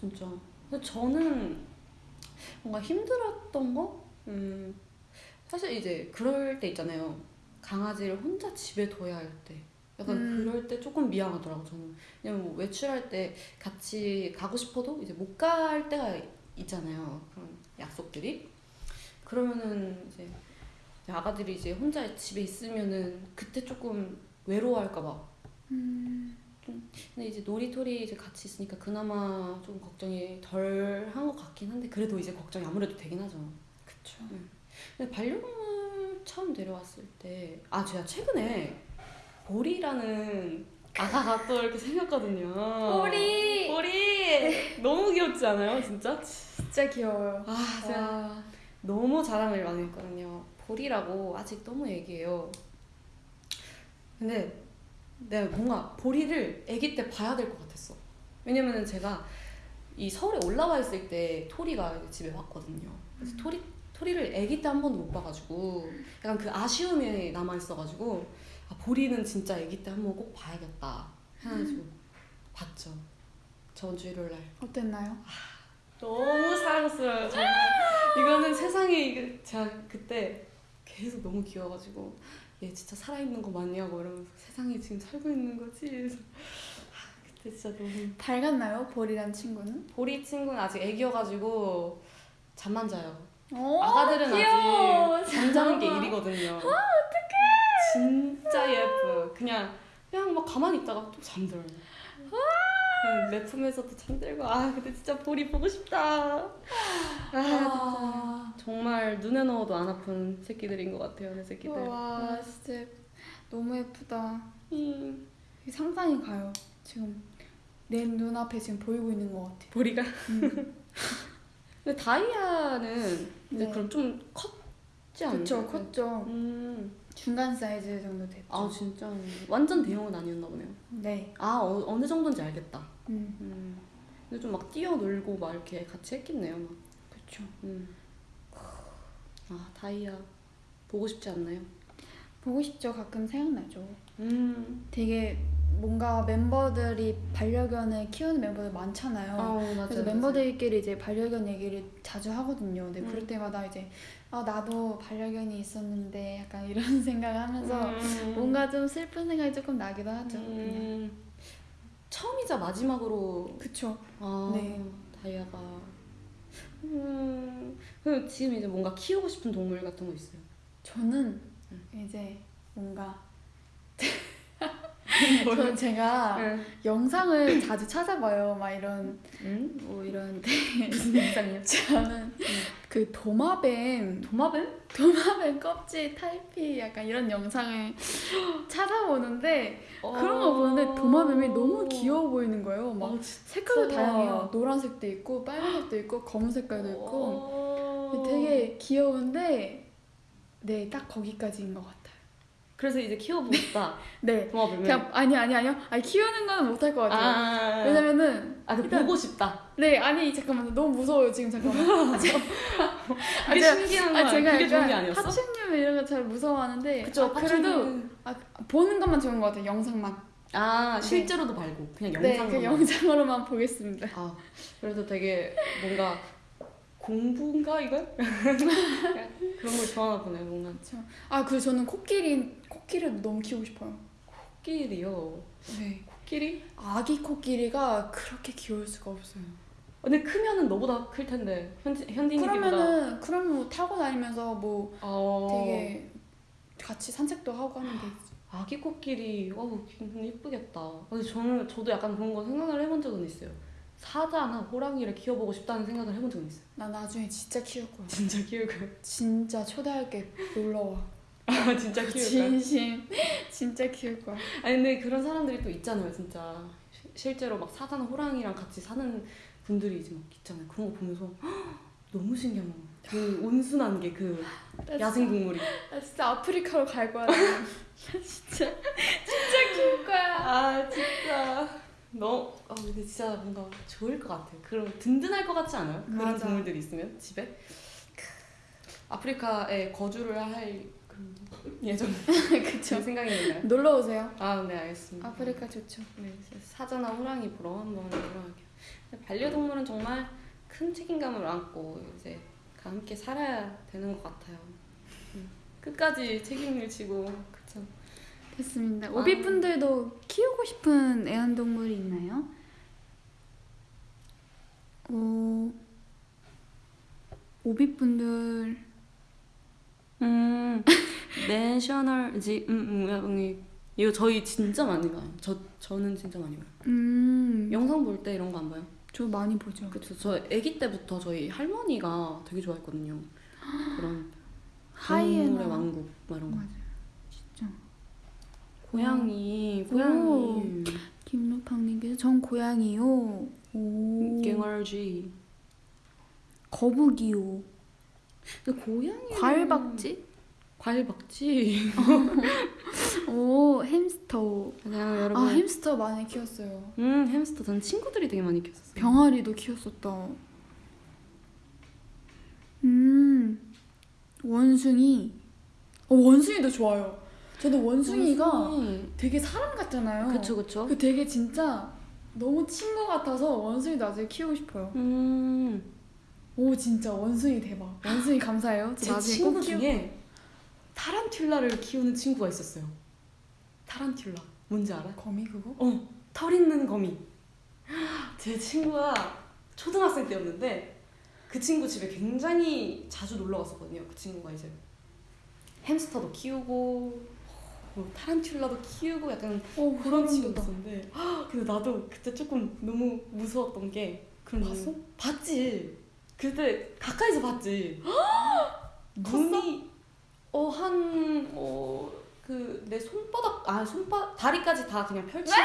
진짜. 근데 저는 뭔가 힘들었던 거? 음, 사실 이제 그럴 때 있잖아요. 강아지를 혼자 집에 둬야 할 때. 약간 음. 그럴 때 조금 미안하더라고 저는. 왜냐면 뭐 외출할 때 같이 가고 싶어도 이제 못 갈 때가 있잖아요. 그런 약속들이. 그러면은 이제 아가들이 이제 혼자 집에 있으면은 그때 조금 외로워할까봐. 음. 근데 이제 놀이터리 이제 같이 있으니까 그나마 좀 걱정이 덜 한 것 같긴 한데 그래도 이제 걱정이 아무래도 되긴 하죠. 그쵸. 근데 반려동물 처음 데려왔을 때, 아, 제가 최근에 보리라는 아가가 또 이렇게 생겼거든요. 보리! 보리! 너무 귀엽지 않아요, 진짜? 진짜 귀여워요. 아, 제가 와. 너무 자랑을 많이 했거든요. 보리라고 아직 너무 애기예요. 근데 내가 뭔가 보리를 아기 때 봐야 될 것 같았어. 왜냐면은 제가 이 서울에 올라와 있을 때 토리가 집에 왔거든요. 그래서 토리 토리를 아기 때 한 번도 못 봐가지고 약간 그 아쉬움이 남아 있어가지고 아, 보리는 진짜 아기 때 한번 꼭 봐야겠다 해가지고 봤죠. 저번 주 일요일 날. 어땠나요? 너무 사랑스러워요 정말 이거는 세상에 이게 제가 그때 계속 너무 귀여워가지고 얘 진짜 살아있는 거 맞냐고 이러면서 세상에 지금 살고 있는 거지 그래서 아, 그때 진짜 너무 밝았나요? 보리란 친구는? 보리 친구는 아직 애기여가지고 잠만 자요 오, 아가들은 귀여워. 아직 잠자는 게 일이거든요 어떡해 진짜 예뻐요 그냥 그냥 막 가만히 있다가 또 잠들어요 내 품에서도 잠들고 아 근데 진짜 보리 보고 싶다 아 와. 정말 눈에 넣어도 안 아픈 새끼들인 것 같아요, 내 새끼들. 와, 진짜 너무 예쁘다. 음. 상상이 가요. 지금 내 눈앞에 지금 보이고 있는 것 같아. 보리가. 음. 근데 다이아는 이제 네. 그럼 좀 컸지 않나요? 그쵸, 컸죠. 음. 중간 사이즈 정도 됐죠. 아 진짜 완전 대형은 아니었나 보네요. 네. 아 어, 어느 정도인지 알겠다. 음, 음. 근데 좀 막 뛰어놀고 막 이렇게 같이 했겠네요. 막. 그쵸. 음. 아 다이아 보고 싶지 않나요? 보고 싶죠. 가끔 생각나죠. 음. 되게 뭔가 멤버들이 반려견을 키우는 멤버들 많잖아요. 아 맞아요. 그래서 멤버들끼리 이제 반려견 얘기를 자주 하거든요. 근데 음. 그럴 때마다 이제 아 나도 반려견이 있었는데 약간 이런 생각을 하면서 음. 뭔가 좀 슬픈 생각이 조금 나기도 하죠. 그냥. 음. 처음이자 마지막으로 그쵸. 아, 네. 다이아가. 음, 그럼 지금 이제 뭔가 키우고 싶은 동물 같은 거 있어요? 저는 음. 이제 뭔가 저는 제가 응. 영상을 자주 찾아봐요. 막 이런 응? 뭐 이런 무슨 영상이요? 저는 그 도마뱀 도마뱀? 도마뱀 껍질 탈피 약간 이런 영상을 찾아보는데 그런 거 보는데 도마뱀이 너무 귀여워 보이는 거예요. 막 어, 진짜. 색깔도 다양해요. 노란색도 있고 빨간색도 있고 검은 색깔도 있고 어. 되게 귀여운데 네 딱 거기까지인 것 같아요. 그래서 이제 키워보고 싶다. 네 도마뱀을. 그냥 아니 아니 아니요 아니 키우는 거는 못할 것 같아요. 아, 왜냐면은 아, 그 보고 싶다. 네 아니 잠깐만 너무 무서워요 지금 잠깐만. 아, 제- 그게 제가- 신기한 아 거야. 제가 그게 좋은 게 아니었어? 파충류 이런 거 잘 무서워하는데 그쵸, 아, 그래도 파충류는- 아, 보는 것만 좋은 것 같아요 영상만. 아, 네. 실제로도 말고 그냥 네, 영상만. 그 영상으로만 보겠습니다. 아, 그래도 되게 뭔가 공부인가 이건? 그런 걸 좋아하나 보네 뭔가. 아 그리고 저는 코끼리 코끼리도 너무 키우고 싶어요. 코끼리요. 네. 코끼리? 아기 코끼리가 그렇게 귀여울 수가 없어요. 근데 크면은 너보다 클 텐데 현지 현딩이보다. 그러면은 그러면 뭐 타고 다니면서 뭐 어. 되게 같이 산책도 하고 하면 되지. 아기 코끼리, 어우 굉장히 예쁘겠다. 근데 저는 저도 약간 그런 거 생각을 해본 적은 있어요. 사자나 호랑이를 키워보고 싶다는 생각을 해본 적은 있어요. 나 나중에 진짜 키울 거야. 진짜 키울 거예요. 진짜 초대할게 놀러 와. 아 진짜 키울 거예요. 진심 진짜 키울 거야. 아니 근데 그런 사람들이 또 있잖아요, 진짜. 시- 실제로 막 사자나 호랑이랑 같이 사는 분들이 이제 막 있잖아요. 그런 거 보면서 헉, 너무 신기한 거. 그 온순한 게그나 야생 동물이. 나 진짜 아프리카로 갈 거야. 나 진짜 진짜 키울 거야. 아 진짜. 너, 아 근데 진짜 뭔가 좋을 것 같아요. 그런 든든할 것 같지 않아요? 그런 맞아. 동물들이 있으면 집에. 아프리카에 거주를 할그 예정 그쵸. 생각이 있나요? 놀러 오세요. 아, 네 알겠습니다. 아프리카 좋죠. 네, 사자나 호랑이 보러 한번. 근데 반려동물은 정말 큰 책임감을 안고 이제 함께 살아야 되는 것 같아요. 음, 끝까지 책임을 지고 그쵸. 됐습니다. 아. 오비 분들도 키우고 싶은 애완동물이 있나요? 오, 오비 분들 음, 내셔널지, 음, 음, 음, 이거 저희 진짜 많이 봐요. 저 저는 진짜 많이 봐요. 음, 영상 볼 때 이런 거 안 봐요? 저 많이 보죠. 그쵸. 저 아기 때부터 저희 할머니가 되게 좋아했거든요. 그런 하이에나. 왕국 막 이런 거. 맞아요. 진짜. 고양이, 오. 고양이. 김루팡님께서 전 고양이요. 오. 갱얼쥐. 거북이요. 고양이. 과일박쥐? 과일박쥐. 오 햄스터. 그냥 여러분. 아 햄스터 많이 키웠어요. 음, 햄스터. 전 친구들이 되게 많이 키웠었어요. 병아리도 키웠었다. 음 원숭이. 어 원숭이도 좋아요. 저도 원숭이가 원숭이. 되게 사람 같잖아요. 그쵸, 그쵸. 그 되게 진짜 너무 친구 같아서 원숭이도 아직 키우고 싶어요. 음. 오 진짜 원숭이 대박. 원숭이 감사해요. 저제 친구 중에 타란툴라를 키우는 친구가 있었어요. 타란툴라. 뭔지 알아? 거미 그거? 어, 털 있는 거미. 제 친구가 초등학생 때였는데 그 친구 집에 굉장히 자주 놀러 갔었거든요. 그 친구가 이제 햄스터도 키우고 뭐 타란툴라도 키우고 약간 오 그런 친구가 있었는데 근데 나도 그때 조금 너무 무서웠던 게 그런 봤어? 봤지. 그때 가까이서 봤지. 눈이 어한 어 그 내 손바닥 아 손바 다리까지 다 그냥 펼치는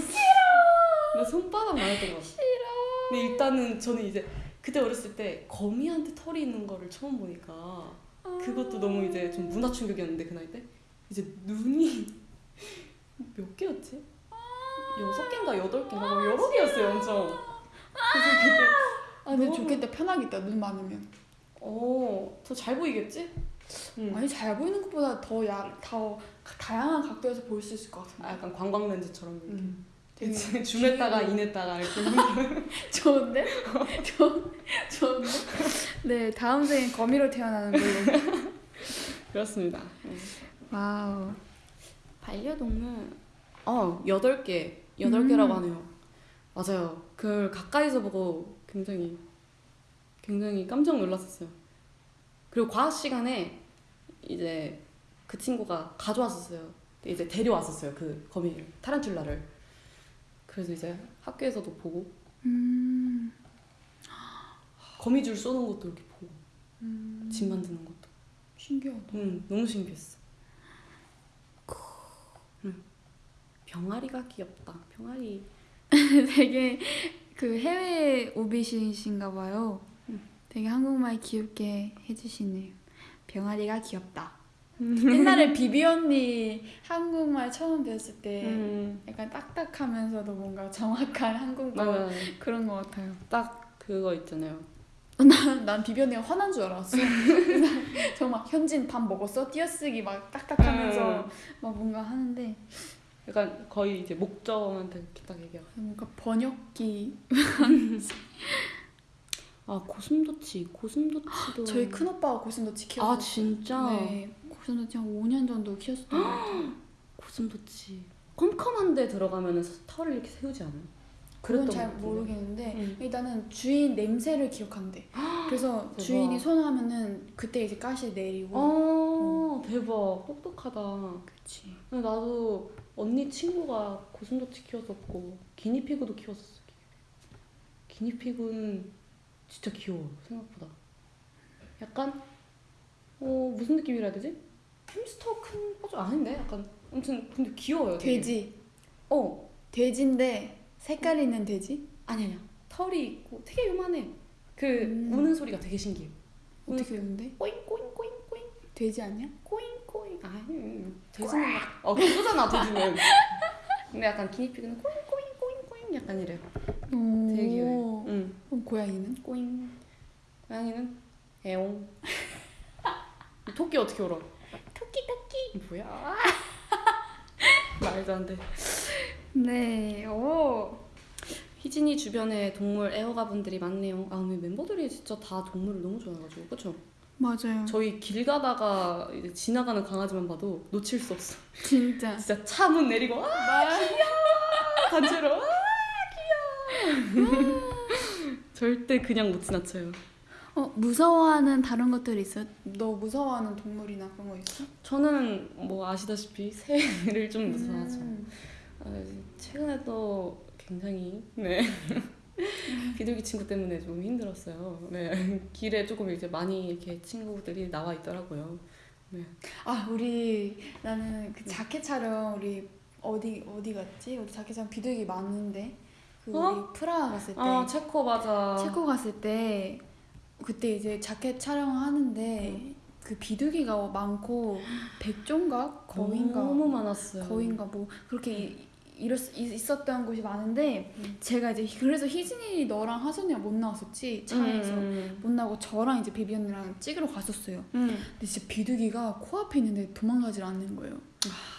싫어. 내 손바닥 많았던 것 같아. 싫어. 근데 일단은 저는 이제 그때 어렸을 때 거미한테 털이 있는 거를 처음 보니까 그것도 너무 이제 좀 문화 충격이었는데 그 나이 때 이제 눈이 몇 개였지? 여섯 개인가 여덟 개인가 막 여러 개였어요 엄청. 그래서 그때 아 근데 너무- 좋겠다 편하겠다 눈 많으면. 어더 잘 보이겠지? 응. 아니 잘 보이는 것보다 더 야 더 다양한 각도에서 볼 수 있을 것 같은데. 아, 약간 광각 렌즈처럼 이렇게. 음. 되게 줌했다가 in했다가 이렇게 좋은데? 좋 좋은데? 네 다음 생엔 거미로 태어나는 걸로. 그렇습니다. wow. 반려동물 어 여덟 개 여덟 개라고 음. 하네요. 맞아요. 그걸 가까이서 보고 굉장히 굉장히 깜짝 놀랐었어요. 그리고 과학 시간에 이제 그 친구가 가져왔었어요. 이제 데려왔었어요. 그 거미 타란툴라를. 그래서 이제 학교에서도 보고 음. 거미줄 쏘는 것도 이렇게 보고 음. 집 만드는 것도. 신기하다. 응, 너무 신기했어. 응. 병아리가 귀엽다. 병아리. 되게 그 해외 오비신이신가 봐요. 음. 되게 한국말 귀엽게 해주시네요. 병아리가 귀엽다. 옛날에 비비 언니 한국말 처음 배웠을 때 음. 약간 딱딱하면서도 뭔가 정확한 한국말 맞아. 그런 것 같아요. 딱 그거 있잖아요. 난, 난 비비 언니가 화난 줄 알았어. 정말 현진 밥 먹었어? 띄어쓰기 막 딱딱하면서 음. 막 뭔가 하는데 약간 거의 이제 목적한테 딱 얘기하고. 뭔가 번역기 아 고슴도치, 고슴도치도. 저희 큰 오빠가 고슴도치 키웠어요. 아 진짜. 네, 고슴도치 한 5년 정도 키웠었던 것 같아요. 고슴도치. 컴컴한데 들어가면 털을 이렇게 세우지 않아요? 그건 잘. 모르겠는데 응. 일단은 주인 냄새를 기억한대. 그래서 대박. 주인이 손하면은 그때 이제 가시 내리고. 어 대박 똑똑하다. 근데 나도 언니 친구가 고슴도치 키웠었고 기니피그도 키웠었어. 기니피그는 진짜 귀여워 생각보다. 약간 어 무슨 느낌이라 해야 되지? 햄스터 큰 버전 아닌데 약간 아무튼 근데 귀여워요. 되게. 돼지. 어 돼지인데 색깔 있는 돼지? 아니 아니야 털이 있고 되게 요만해. 그 음. 우는 소리가 되게 신기해. 어떻게 우는데? 꼬잉 꼬잉 꼬잉 꼬잉 돼지 아니야? 꼬잉. 아 음, 돼지는 막 어, 그거잖아 돼지는. 근데 약간 기니피그는 꼬잉 꼬잉 꼬잉 꼬잉 약간 이래. 오. 되게 귀여워. 응. 그럼 고양이는? 꼬잉. 고양이는 애옹. 토끼 어떻게 울어? 토끼 토끼. 뭐야? 말도 안 돼. 네. 오. 희진이 주변에 동물 애호가 분들이 많네요. 아, 근데 멤버들이 진짜 다 동물을 너무 좋아해가지고, 그쵸? 맞아요. 저희 길 가다가 이제 지나가는 강아지만 봐도 놓칠 수 없어. 진짜. 진짜 차 문 내리고 아 단체로 아 귀여워. 절대 그냥 못 지나쳐요. 어 무서워하는 다른 것들 있어? 너 무서워하는 동물이나 그런 거 있어? 저는 뭐 아시다시피 새를 좀 무서워하죠. 음. 아, 최근에 또 굉장히 네 비둘기 친구 때문에 좀 힘들었어요. 네 길에 조금 이제 많이 이렇게 친구들이 나와 있더라고요. 아 우리 나는 그 자켓 촬영 우리 어디 어디 갔지? 우리 자켓 촬영 비둘기 많은데 그 우리 어? 프라하 갔을 때 아 체코 맞아. 체코 갔을 때 그때 이제 자켓 촬영하는데 그 비둘기가 많고 백종가 거인가 너무 많았어요. 거인가 뭐 그렇게 이- 이랬, 있- 있었던 곳이 많은데 음. 제가 이제 그래서 희진이 너랑 하선이랑 못 나왔었지 차에서 음, 못 나고 저랑 이제 비비 언니랑 찍으러 갔었어요. 음. 근데 진짜 비둘기가 코앞에 있는데 도망가질 않는 거예요.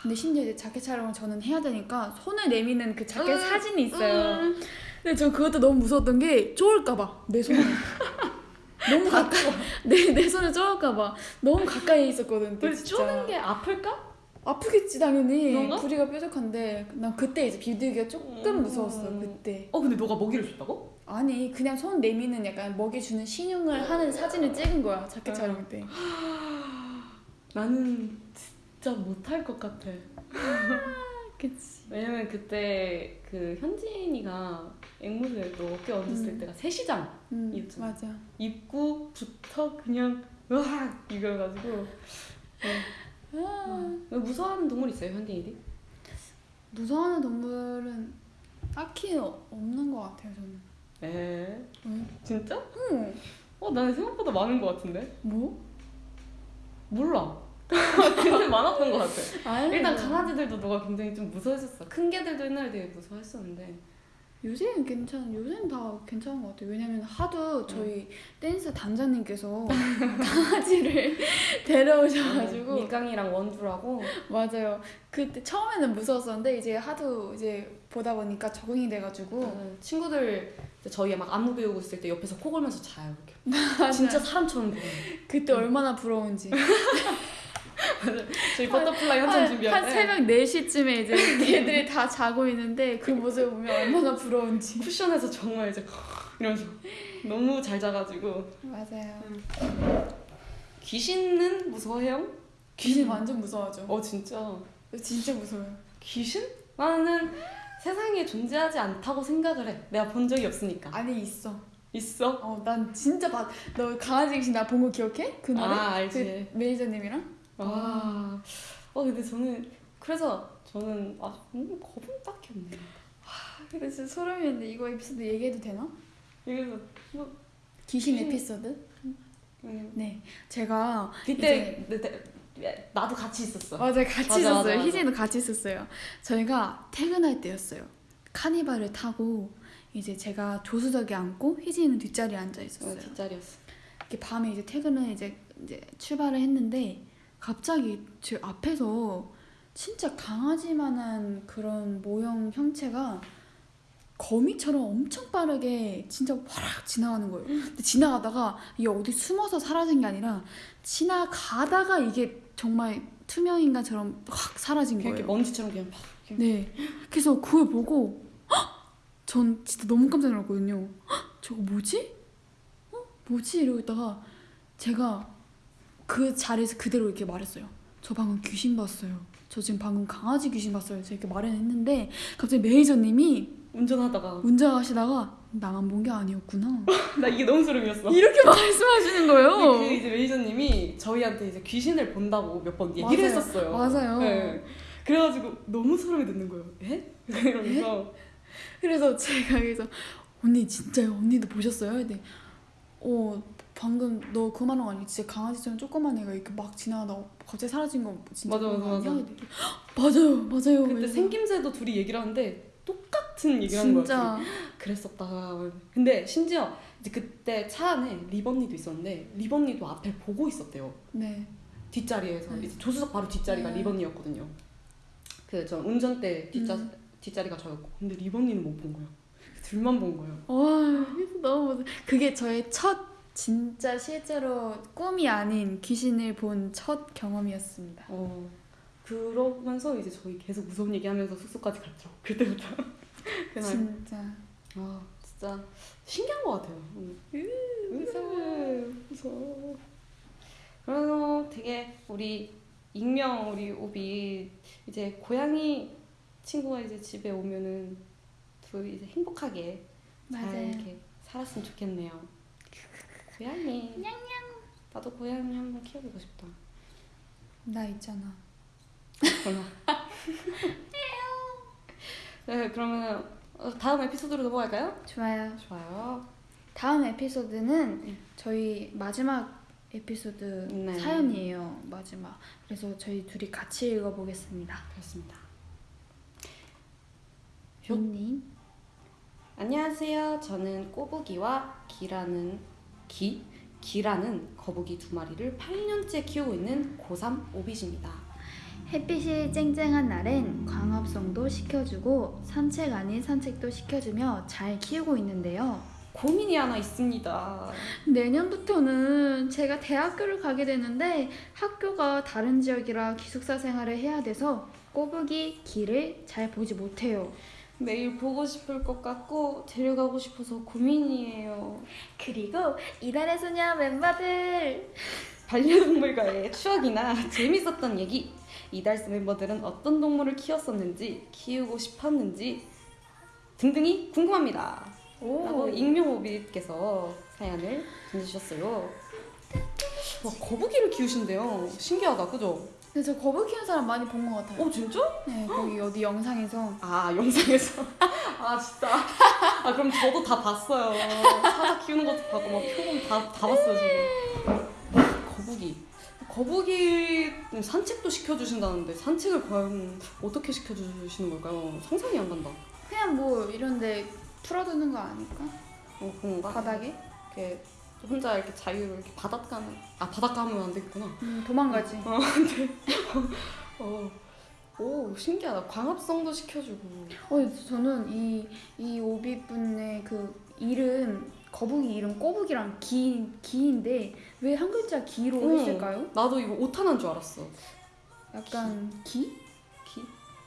근데 심지어 이제 자켓 촬영을 저는 해야 되니까 손을 내미는 그 자켓 음, 사진이 있어요. 음. 근데 저 그것도 너무 무서웠던 게 쪼을까봐 내 손을 너무 가까이 내, 내 손을 쪼을까봐 너무 가까이 있었거든. 진짜. 쪼는 게 아플까? 아프겠지 당연히 그런가? 부리가 뾰족한데 난 그때 이제 비둘기가 조금 음. 무서웠어 그때 어 근데 너가 먹이를 줬다고? 아니 그냥 손 내미는 약간 먹이 주는 신용을 하는 사진을 찍은 거야 자켓 음. 촬영 때 나는 진짜 못할 것 같아. 그치 왜냐면 그때 그 현진이가 앵무새 또 어깨 얹었을 음. 때가 새시장 음. 맞아 입구부터 그냥 으악 이거가지고 아, 왜 무서워하는 동물 있어요 현진이들? 무서워하는 동물은 딱히 어- 없는 것 같아요 저는 에 왜? 진짜? 응 어 나는 생각보다 많은 것 같은데 뭐? 몰라. 근데 많았던 것 같아. 아니 일단 강아지들도 너가 굉장히 좀 무서워했었어. 큰 개들도 옛날에 되게 무서워했었는데. 요새는 괜찮 요새는 다 괜찮은 것 같아요 왜냐면 하도 저희 댄스 단장님께서 강아지를 데려오셔가지고 밀강이랑 원주라고. 맞아요. 그때 처음에는 무서웠었는데 이제 하도 이제 보다 보니까 적응이 돼가지고 어, 친구들 저희 막 안무 배우고 있을 때 옆에서 코 골면서 자요 이렇게. 진짜 사람처럼 보여. 그때 얼마나 부러운지 저희 Butterfly 한참 한, 준비할 한때 새벽 4시쯤에 이제 걔들이 다 자고 있는데 그 모습을 보면 얼마나 부러운지 쿠션에서 정말 이제 이러면서 너무 잘 자가지고 맞아요. 귀신은 무서워해요? 귀신 완전 무서워하죠. 어 진짜 진짜 무서워요. 귀신? 나는 세상에 존재하지 않다고 생각을 해. 내가 본 적이 없으니까. 아니 있어. 있어? 어 난 진짜 봐. 너 강아지 귀신 나 본 거 기억해? 그 노래? 아 알지. 그 매니저님이랑? 아, 어 근데 저는 그래서 저는 아 음, 겁은 딱히 없네요. 근데 진짜 소름이었는데 이거 에피소드 얘기해도 되나? 그래서 뭐 귀신 귀신- 에피소드? 음, 네. 제가 그때 내- 내- 나도 같이 있었어. 맞아요 같이 맞아, 있었어요 맞아, 맞아. 희진이도 같이 있었어요 저희가 퇴근할 때였어요 카니발을 타고 이제 제가 조수석에 앉고 희진이는 뒷자리에 앉아 어, 있었어요 뒷자리였어. 이렇게 밤에 이제 퇴근을 이제 이제 출발을 했는데 갑자기 제 앞에서 진짜 강아지만한 그런 모형 형체가 거미처럼 엄청 빠르게 진짜 화락 지나가는 거예요. 근데 지나가다가 이게 어디 숨어서 사라진 게 아니라 지나가다가 이게 정말 투명 인간처럼 확 사라진 그냥 이렇게 거예요. 먼지처럼 그냥 팍. 네. 그래서 그걸 보고 헉! 전 진짜 너무 깜짝 놀랐거든요. 헉! 저거 뭐지? 어? 뭐지? 이러고 있다가 제가 그 자리에서 그대로 이렇게 말했어요. 저 방금 귀신 봤어요. 저 지금 방금 강아지 귀신 봤어요. 제가 이렇게 말을 했는데 갑자기 매니저님이 운전하다가 운전하시다가 나만 본 게 아니었구나. 나 이게 너무 소름이었어. 이렇게 말씀하시는 그 거예요. 이제 매니저님이 저희한테 이제 귀신을 본다고 몇 번 얘기를 맞아요. 했었어요. 맞아요. 네. 그래가지고 너무 소름이 돋는 거예요. 에? 이러면서 그래서 제가 그래서 언니 진짜요? 언니도 보셨어요? 근데 어 방금 너그 말한 거 아니야? 진짜 강아지처럼 조그만 애가 이렇게 막 지나가다가 갑자기 사라진 거 진짜 맞아, 맞아, 아니야? 맞아. 근데 맞아요 맞아요 그때 그래서 생김새도 둘이 얘기를 하는데 똑같은 얘기를 하는 거야. 그랬었다. 근데 심지어 이제 그때 차 안에 리번니도 있었는데 리번니도 앞에 보고 있었대요. 네 뒷자리에서 네. 이제 조수석 바로 뒷자리가 네. 리번니였거든요. 그 전 운전대 뒷자 음. 뒷자리가 저였고 근데 리번니는 못 본 거예요. 둘만 본 거예요. 와 너무 그게 저의 첫 진짜 실제로 꿈이 아닌 귀신을 본 첫 경험이었습니다. 어 그러면서 이제 저희 계속 무서운 얘기하면서 숙소까지 갔죠. 그때부터 그날 진짜. 아 진짜 신기한 것 같아요. 음. 무서워 무서워. 그래서 되게 우리 익명 우리 오비 이제 고양이 친구가 이제 집에 오면은 둘이 이제 행복하게 잘 맞아요. 이렇게 살았으면 좋겠네요. 고양이. 나도 고양이 한번 키워보고 싶다. 나 있잖아. 그러나. 네 그러면 다음 에피소드로 넘어갈까요? 좋아요. 좋아요. 다음 에피소드는 네. 저희 마지막 에피소드 네. 사연이에요. 마지막. 그래서 저희 둘이 같이 읽어보겠습니다. 그렇습니다. 님 안녕하세요. 저는 꼬부기와 기라는 기 기라는 거북이 두 마리를 8년째 키우고 있는 고3 오빗입니다. 햇빛이 쨍쨍한 날엔 광합성도 시켜주고 산책 아닌 산책도 시켜주며 잘 키우고 있는데요. 고민이 하나 있습니다. 내년부터는 제가 대학교를 가게 되는데 학교가 다른 지역이라 기숙사 생활을 해야 돼서 꼬부기 길을 잘 보지 못해요. 매일 보고 싶을 것 같고 데려가고 싶어서 고민이에요. 그리고 이달의 소녀 멤버들 반려동물과의 추억이나 재밌었던 얘기, 이달스 멤버들은 어떤 동물을 키웠었는지, 키우고 싶었는지 등등이 궁금합니다. 라고 익명오비께서 사연을 보내주셨어요. 와 거북이를 키우신대요. 신기하다, 그죠? 근데 저 거북이 키우는 사람 많이 본 것 같아요. 어 진짜? 네, 거기 어디 영상에서 아 영상에서 아 진짜 아 그럼 저도 다 봤어요. 사자 키우는 것도 봤고 막 표본 다다 봤어요 지금. 거북이 거북이 산책도 시켜주신다는데 산책을 과연 어떻게 시켜주시는 걸까요? 상상이 안 간다. 그냥 뭐 이런데 풀어두는 거 아닐까? 어 그런가? 바닥에? 이렇게 혼자 이렇게 자유를 이렇게 바닷가는 아 바닷가 하면 안 되겠구나. 음, 도망가지. 어, 네. 어, 오 신기하다. 광합성도 시켜주고. 어, 저는 이, 이 오비분의 그 이름, 거북이 이름 꼬북이랑 기, 기인데 왜 한 글자 기로 응. 했을까요? 나도 이거 오타난 줄 알았어. 약간 기? 기?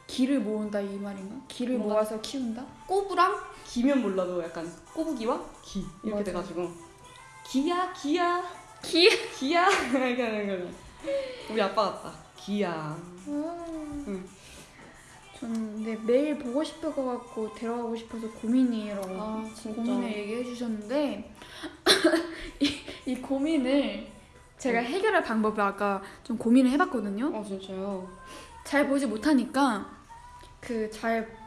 기를 모은다 이 말인가? 기를 모아서 키운다? 꼬부랑 기면 몰라도 약간 꼬부기와 기 이렇게 맞아. 돼가지고 기야 기야 기? 기야 이렇게 하는 거죠. 우리 아빠 같다. 기야. 음. 저는 근데 매일 보고 싶을 것 같고 데려가고 싶어서 고민이라고 아. 고민을 얘기해 주셨는데 이, 이 고민을 제가 해결할 방법을 아까 좀 고민을 해봤거든요. 어 진짜요. 잘 보지 못하니까 그 잘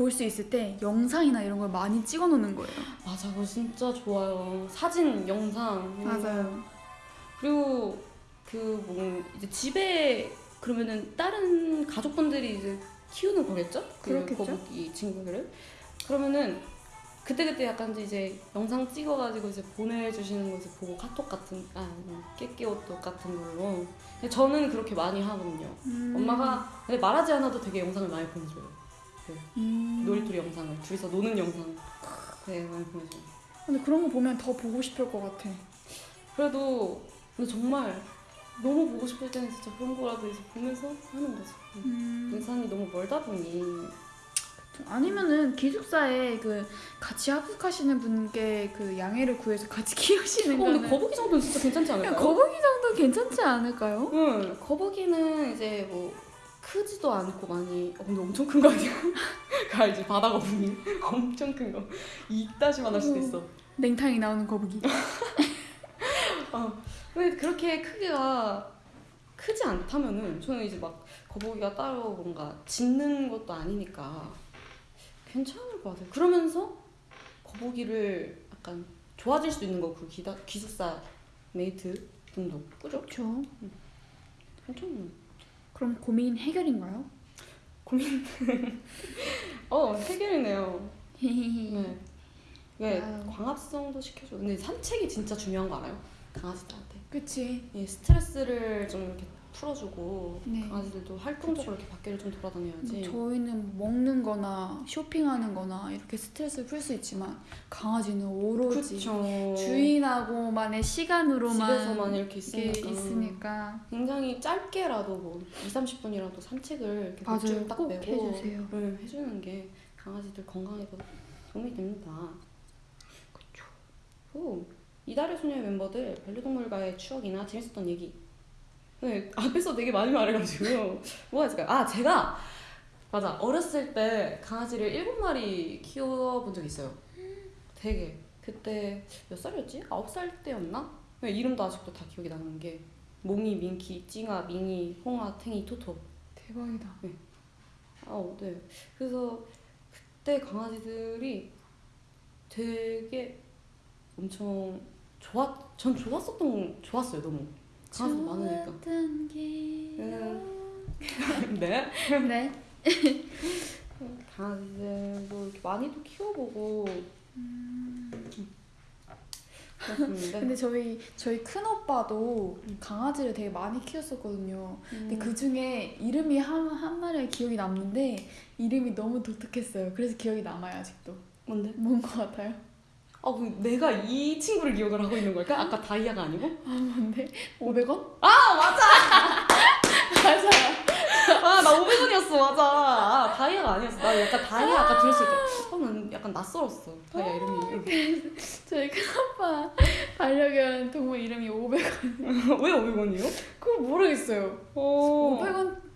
볼 수 있을 때 영상이나 이런 걸 많이 찍어 놓는 거예요. 맞아 그거 진짜 좋아요. 사진 영상. 맞아요. 그리고 그 뭐 이제 집에 그러면은 다른 가족분들이 이제 키우는 거겠죠? 그 그렇겠죠. 거북이 친구들을 그러면은 그때 그때 약간 이제 영상 찍어가지고 이제 보내주시는 거 이제 보고 카톡 같은 아 깨끼오톡 같은 걸로 저는 그렇게 많이 하거든요. 음. 엄마가 근데 말하지 않아도 되게 영상을 많이 보내줘요. 음. 놀이터리 영상을 둘이서 노는 영상 네 많이 보내줘요. 근데 그런 거 보면 더 보고 싶을 것 같아. 그래도 근데 정말 너무 보고 싶을 때는 진짜 그런 거라도 이제 보면서 하는 거죠. 음. 등산이 너무 멀다 보니 아니면은 기숙사에 그 같이 합숙하시는 분께 그 양해를 구해서 같이 키우시는 어, 거는 근데 거북이 정도는 진짜 괜찮지 않을까요? 거북이 정도 괜찮지 않을까요? 응 거북이는 이제 뭐 크지도 않고 많이 어, 근데 엄청 큰 거 아니야? 그 알지 바다 거북이 엄청 큰거. 이따시만 할 수도 있어. 냉탕이 나오는 거북이. 어. 근데 그렇게 크기가 크지 않다면은 저는 이제 막 거북이가 따로 뭔가 짖는 것도 아니니까 괜찮을 것 같아요. 그러면서 거북이를 약간 좋아질 수 있는 거그 기숙사 mate 분도. 그죠? 그렇죠. 괜찮네 그럼 고민 해결인가요? 어 해결이네요. 네. 왜. 광합성도 시켜줘. 근데 산책이 진짜 중요한 거 알아요? 강아지들한테. 그치. 이 스트레스를 좀 이렇게 풀어주고 네. 강아지들도 활동적으로 이렇게 밖에를 좀 돌아다녀야지. 저희는 먹는 거나 쇼핑하는 거나 이렇게 스트레스를 풀 수 있지만 강아지는 오로지 그쵸. 주인하고만의 시간으로만 집에서만 이렇게 있으니까. 있으니까 굉장히 짧게라도 뭐 2, 30분이라도 산책을 이렇게 딱꼭 내고 해주세요. 네, 해주는 게 강아지들 건강에도 도움이 됩니다. 그렇죠. 오, 이달의 소녀의 멤버들 반려동물과의 추억이나 재밌었던 얘기. 네, 앞에서 되게 많이 말해가지고 뭐가 있을까요? 아 제가 맞아 어렸을 때 강아지를 일곱 마리 키워본 적 있어요. 되게 그때 몇 살이었지? 아홉 살 때였나? 네, 이름도 아직도 다 기억이 나는 게 몽이, 민키, 찡아, 밍이, 홍아, 탱이, 토토. 대박이다. 아, 네. 그래서 그때 강아지들이 되게 엄청 좋았, 전 좋았었던, 좋았어요, 너무. 강아지 많으니까. 기억. 네. 네. 강아지들도 이렇게 많이도 키워보고. 그렇습니다. 근데 저희 저희 큰 오빠도 강아지를 되게 많이 키웠었거든요. 근데 그 중에 이름이 한, 한 마리 기억이 남는데 이름이 너무 독특했어요. 그래서 기억이 남아요 아직도. 뭔데? 뭔 것 같아요? 아, 그럼 내가 이 친구를 기억을 하고 있는 걸까? 아까 다이아가 아니고? 아 뭔데? 500원? 아, 맞아! 맞아요. 아, 나 500원이었어, 맞아. 아, 다이아가 아니었어. 나 약간 다이아 아까 들었을 때. 어, 난 약간 낯설었어. 다이아 이름이. 저희 큰 오빠 반려견 동물 이름이 500원. 왜 500원이요? 그거 모르겠어요. 어.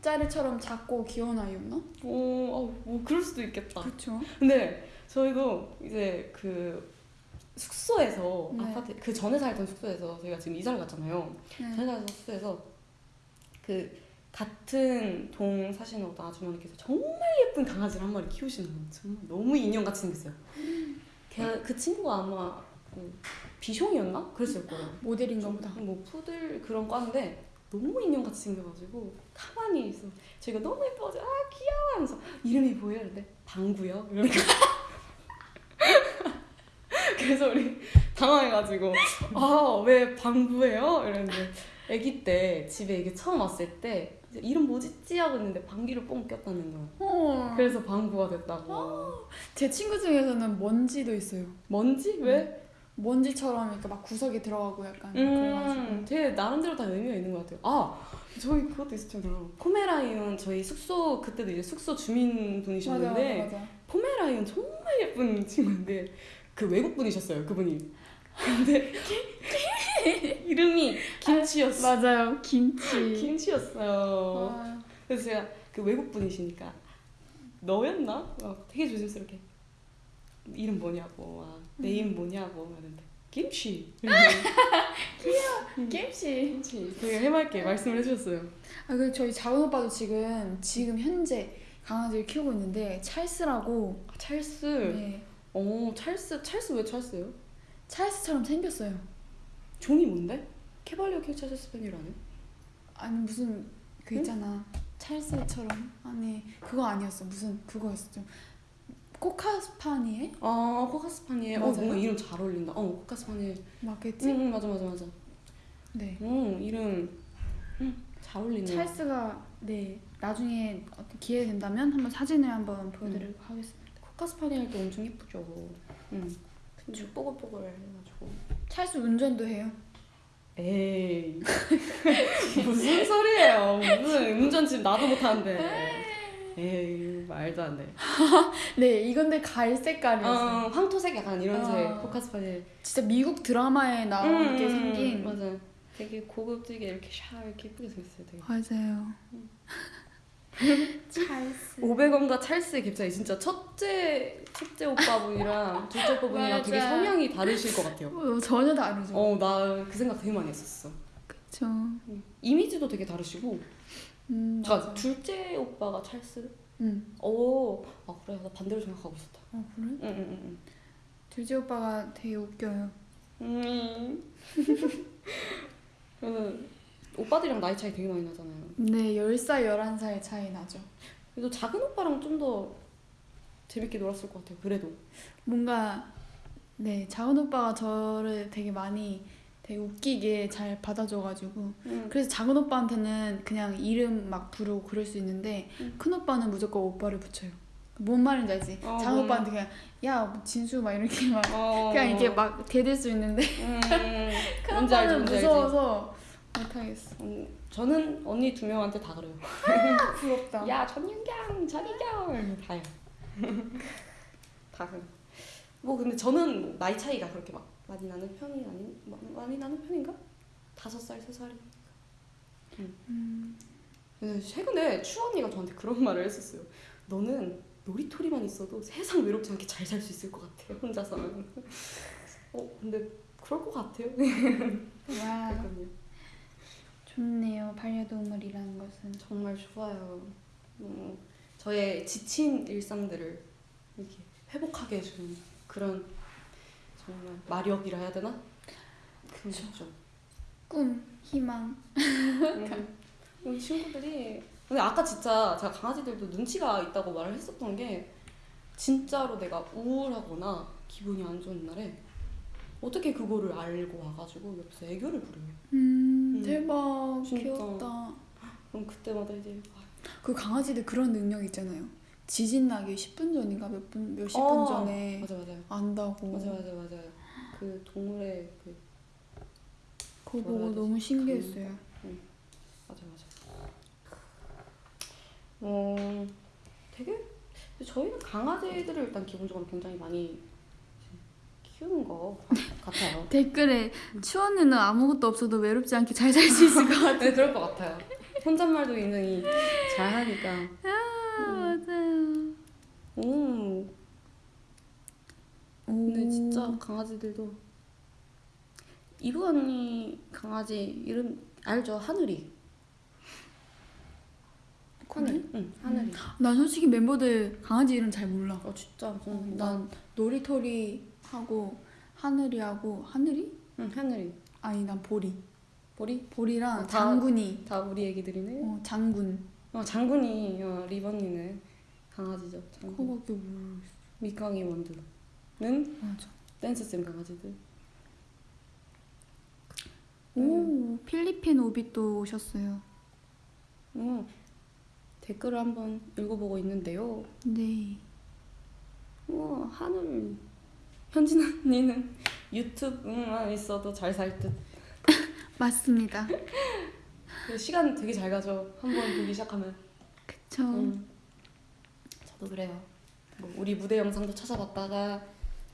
500원짜리처럼 작고 귀여운 아이였나? 어, 어, 뭐 그럴 수도 있겠다. 그렇죠. 근데 저희도 이제 그 숙소에서 네. 아파트 그 전에 살던 숙소에서 저희가 지금 이사를 갔잖아요. 전에 네. 살던 숙소에서 그 같은 동 사시는 어떤 아주머니께서 정말 예쁜 강아지를 한 마리 키우시는 거예요. 정말 너무 인형같이 생겼어요. 걔, 그 친구가 아마 그 비숑이었나? 그랬을 거예요. 모델인가 보다. 뭐 푸들 그런 과인데 너무 인형같이 생겨가지고 가만히 있어. 저희가 너무 예뻐가지고 아 귀여워 하면서 이름이 뭐예요? 근데 방구요. 이러니까 그래서 우리 당황해가지고 아 왜 방구예요? 이랬는데 아기 때 집에 이게 처음 왔을 때 이름 뭐지? 하고 있는데 방귀를 뽕 꼈다는 거야. 어. 그래서 방구가 됐다고. 제 친구 중에서는 먼지도 있어요. 뭔지? 왜? 먼지처럼 이렇게 막 구석에 들어가고 약간 그래가지고. 음, 되게 나름대로 다 의미가 있는 것 같아요. 아, 저희 그것도 있었잖아요. 포메라이온 저희 숙소 그때도 이제 숙소 주민 맞아 분이셨는데 맞아. 포메라이온 정말 예쁜 친구인데 그 외국 분이셨어요. 그분이. 근데 이름이 김치였어. 맞아요 김치. 김치였어요. 아, 그래서 제가 그 외국 분이시니까 너였나? 막 되게 조심스럽게 이름 뭐냐고, 아, 내 이름 뭐냐고 하는데 김치. 김치. 김치. 되게 해맑게 말씀을 해주셨어요. 아 그리고 저희 작은 오빠도 지금 지금 현재 강아지를 키우고 있는데 찰스라고. 아, 찰스. 네. 어, 찰스. 찰스 왜 찰스요? 찰스처럼 생겼어요. 종이 뭔데? 캐발리오 킹 찰스 스페니라네. 아니 무슨 그 응? 있잖아 찰스처럼 아니 그거 아니었어 무슨 그거였어 좀 코카스파니에 아, 코카스파니엘. 어, 맞아요? 뭔가 이름 잘 어울린다. 어, 코카스파니엘. 맞겠지? 응, 응, 맞아, 맞아, 맞아. 네. 응, 이름. 응, 잘 어울리네. 찰스가 네 나중에 기회 된다면 한번 사진을 한번 보여드리고 하겠습니다. 코카스파니엘도 엄청 예쁘죠. 응. 그쵸. 뽀글뽀글 해가지고. 찰스 운전도 해요. 에이. 무슨 소리예요. 무슨 운전 지금 나도 못하는데. 에이, 말도 안 돼. 네 이건데 갈 색깔이었어요. 어, 황토색 약간 이런 아. 색. 코카스파니엘. 진짜 미국 드라마에 나오게 생긴 맞아. 되게 고급지게 이렇게 샤 이렇게 예쁘게 생겼어요. 되게. 맞아요. 찰스. 500원과 찰스의 갭차이 진짜 첫째 첫째 오빠분이랑 둘째 오빠분이랑 되게. 성향이 다르실 것 같아요. 어, 전혀 다르죠. 어, 나 그 생각 되게 많이 했었어. 그쵸. 이미지도 되게 다르시고. 음 그러니까 맞아. 둘째 오빠가 찰스. 음. 오, 아 그래 나 반대로 생각하고 있었다. 어 그래? 응응 응. 둘째 오빠가 되게 웃겨요. 음. 그래서 오빠들이랑 나이 차이 되게 많이 나잖아요. 네 10살 11살 차이 나죠. 그래도 작은 오빠랑 좀 더 재밌게 놀았을 것 같아요. 그래도. 뭔가 네 작은 오빠가 저를 되게 많이 되게 웃기게 잘 받아줘가지고 음. 그래서 작은 오빠한테는 그냥 이름 막 부르고 그럴 수 있는데 음. 큰 오빠는 무조건 오빠를 붙여요. 뭔 말인지 알지? 어, 작은 뭔 오빠한테 그냥 야뭐 진수 막 이렇게 막 어. 그냥 이게 막 대들 수 있는데 음. 큰 뭔지 알지, 오빠는. 무서워서 못하겠어. 음, 저는 언니 두 명한테 다 그래요. 부럽다. 야 전윤경, 전희경 다요. 다 그래. 뭐 근데 저는 나이 차이가 그렇게 막 많이 나는 편이 아닌 마- 많이 나는 편인가? 다섯 살, 세 살이. 음, 근데 최근에 추 언니가 저한테 그런 말을 했었어요. 너는 놀이터리만 있어도 세상 외롭지 않게 잘 살 수 있을 것 같아 혼자서는. 어 근데 그럴 것 같아요. 와 그러니까요. 좋네요. 반려동물이라는 것은. 정말 좋아요. 어, 저의 지친 일상들을 이렇게 회복하게 해주는 그런 정말 마력이라 해야 되나? 그런 거죠. 꿈, 희망. 음. 우리 친구들이 근데 아까 진짜 제가 강아지들도 눈치가 있다고 말을 했었던 게 진짜로 내가 우울하거나 기분이 안 좋은 날에 어떻게 그거를 알고 와가지고 옆에서 애교를 부려요. 음, 음. 대박. 진짜. 귀엽다. 그럼 그때마다 이제 아, 그 강아지들 그런 능력 있잖아요. 지진 나기 10분 전인가 몇 분, 몇십 분 어, 전에 맞아 맞아요. 안다고. 맞아 맞아 맞아요. 그 동물의 그 그거 보고? 너무 신기했어요. 맞아 맞아. 어 되게 저희는 강아지들을 일단 기본적으로 굉장히 많이 키우는 것 같아요. 댓글에 추원이는 아무것도 없어도 외롭지 않게 잘 살 수 있을 것 같아. 네 그럴 것 같아요. 혼잣말도 굉장히 잘하니까. 아, 맞아요. 음. 오. 근데 진짜 강아지들도 이브 언니 강아지 이름 알죠? 하늘이. 하늘. 응 하늘이. 난 솔직히 멤버들 강아지 이름 잘 몰라. 어 진짜 난난 놀이터리 하고 하늘이 하고 하늘이? 응, 하늘이. 아니 난 보리. 보리? 보리랑 어, 다- 장군이. 다 우리 애기들이네. 어 장군. 어 장군이 어, 리번니는 강아지죠. 장군. 그거밖에 모르겠어. 미캉이 원두는 맞아. 댄스 쌤 강아지들. 오 필리핀 오빛도 오셨어요. 어, 댓글을 한번 읽어보고 있는데요. 네. 어, 하늘 현진 언니는 유튜브만 있어도 잘 살 듯. 맞습니다. 그 시간 되게 잘 가죠. 한번 보기 시작하면. 그쵸. 음. 저도 그래요. 뭐 우리 무대 영상도 찾아봤다가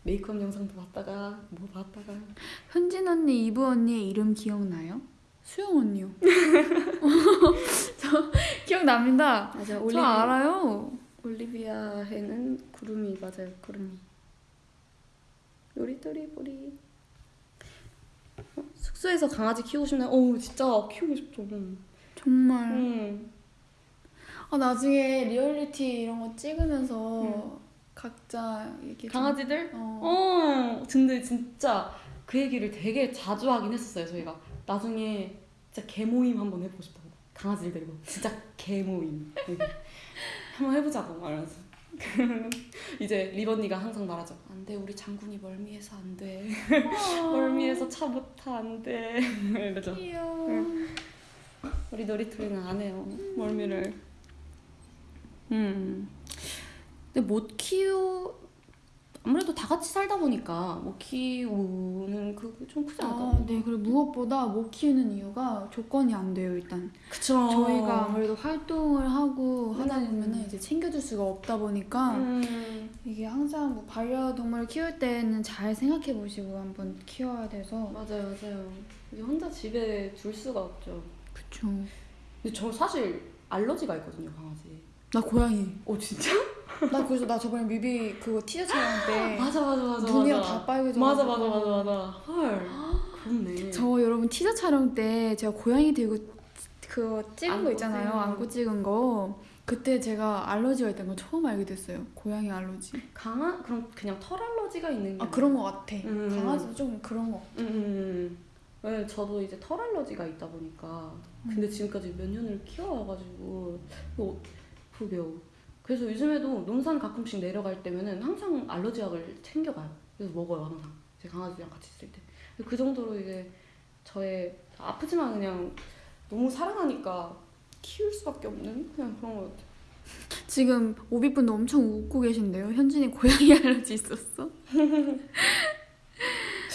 메이크업 영상도 봤다가 뭐 봤다가 현진 언니, 이브 언니의 이름 기억나요? 수영 언니요. 저 기억납니다. 맞아 저 올리비 알아요. 올리비아 해는 구름이 맞아요 구름이 요리토리 보리 어, 숙소에서 강아지 키우고 싶나요? 어 진짜 키우고 싶죠. 정말. 음. 아 나중에 리얼리티 이런 거 찍으면서 음. 각자 이렇게 좀- 강아지들? 어. 어 근데 진짜 그 얘기를 되게 자주 하긴 했었어요 저희가 나중에 진짜 개 모임 한번 해보고 싶다고 강아지들 데리고 진짜 개 모임 이렇게. 한번 해보자고 말하면서 이제 리번니가 항상 말하죠. 안 돼 우리 장군이 멀미해서 안 돼. 멀미해서 차 못 타 안 돼. 이러죠. 귀여워. 우리 놀이터리는 안 해요 멀미를. 음. 근데 못 키우 아무래도 다 같이 살다 보니까 못 키우는 그게 좀 크지 않을까 아, 네. 그리고 무엇보다 못 키우는 이유가 조건이 안 돼요, 일단. 그쵸 저희가 아무래도 활동을 하고 하다 음. 보면은 이제 챙겨줄 수가 없다 보니까 음, 이게 항상 뭐 반려동물 키울 때는 잘 생각해 보시고 한번 키워야 돼서 맞아요 맞아요 이제 혼자 집에 둘 수가 없죠 그쵸 근데 저 사실 알러지가 있거든요 강아지 나 고양이 어 진짜? 나 그래서 나 저번에 뮤비 그거 티저 촬영 때 맞아 맞아 맞아 눈이랑 맞아. 다 빨개져 맞아 맞아 맞아 맞아. 헐 그렇네. 저 여러분 티저 촬영 때 제가 고양이 들고 그거 찍은 거 안고 있잖아요. 찍은. 거. 안고 찍은 거. 그때 제가 알러지가 있다는 걸 처음 알게 됐어요. 고양이 알러지. 강아 그럼 그냥 털 알러지가 있는 게 아 그런 거 같아. 음. 강아지도 좀 그런 거 음, 음, 음. 네, 저도 이제 털 알러지가 있다 보니까. 근데 지금까지 몇 년을 키워와가지고 뭐 그게요. 그래서 요즘에도 논산 가끔씩 내려갈 때면은 항상 알러지 약을 챙겨가요. 그래서 먹어요 항상 제 강아지랑 같이 있을 때. 그 정도로 이게 저의 아프지만 그냥 너무 사랑하니까 키울 수밖에 없는 그냥 그런 것 같아요. 지금 오비분도 엄청 웃고 계신데요. 현진이 고양이 알러지 있었어?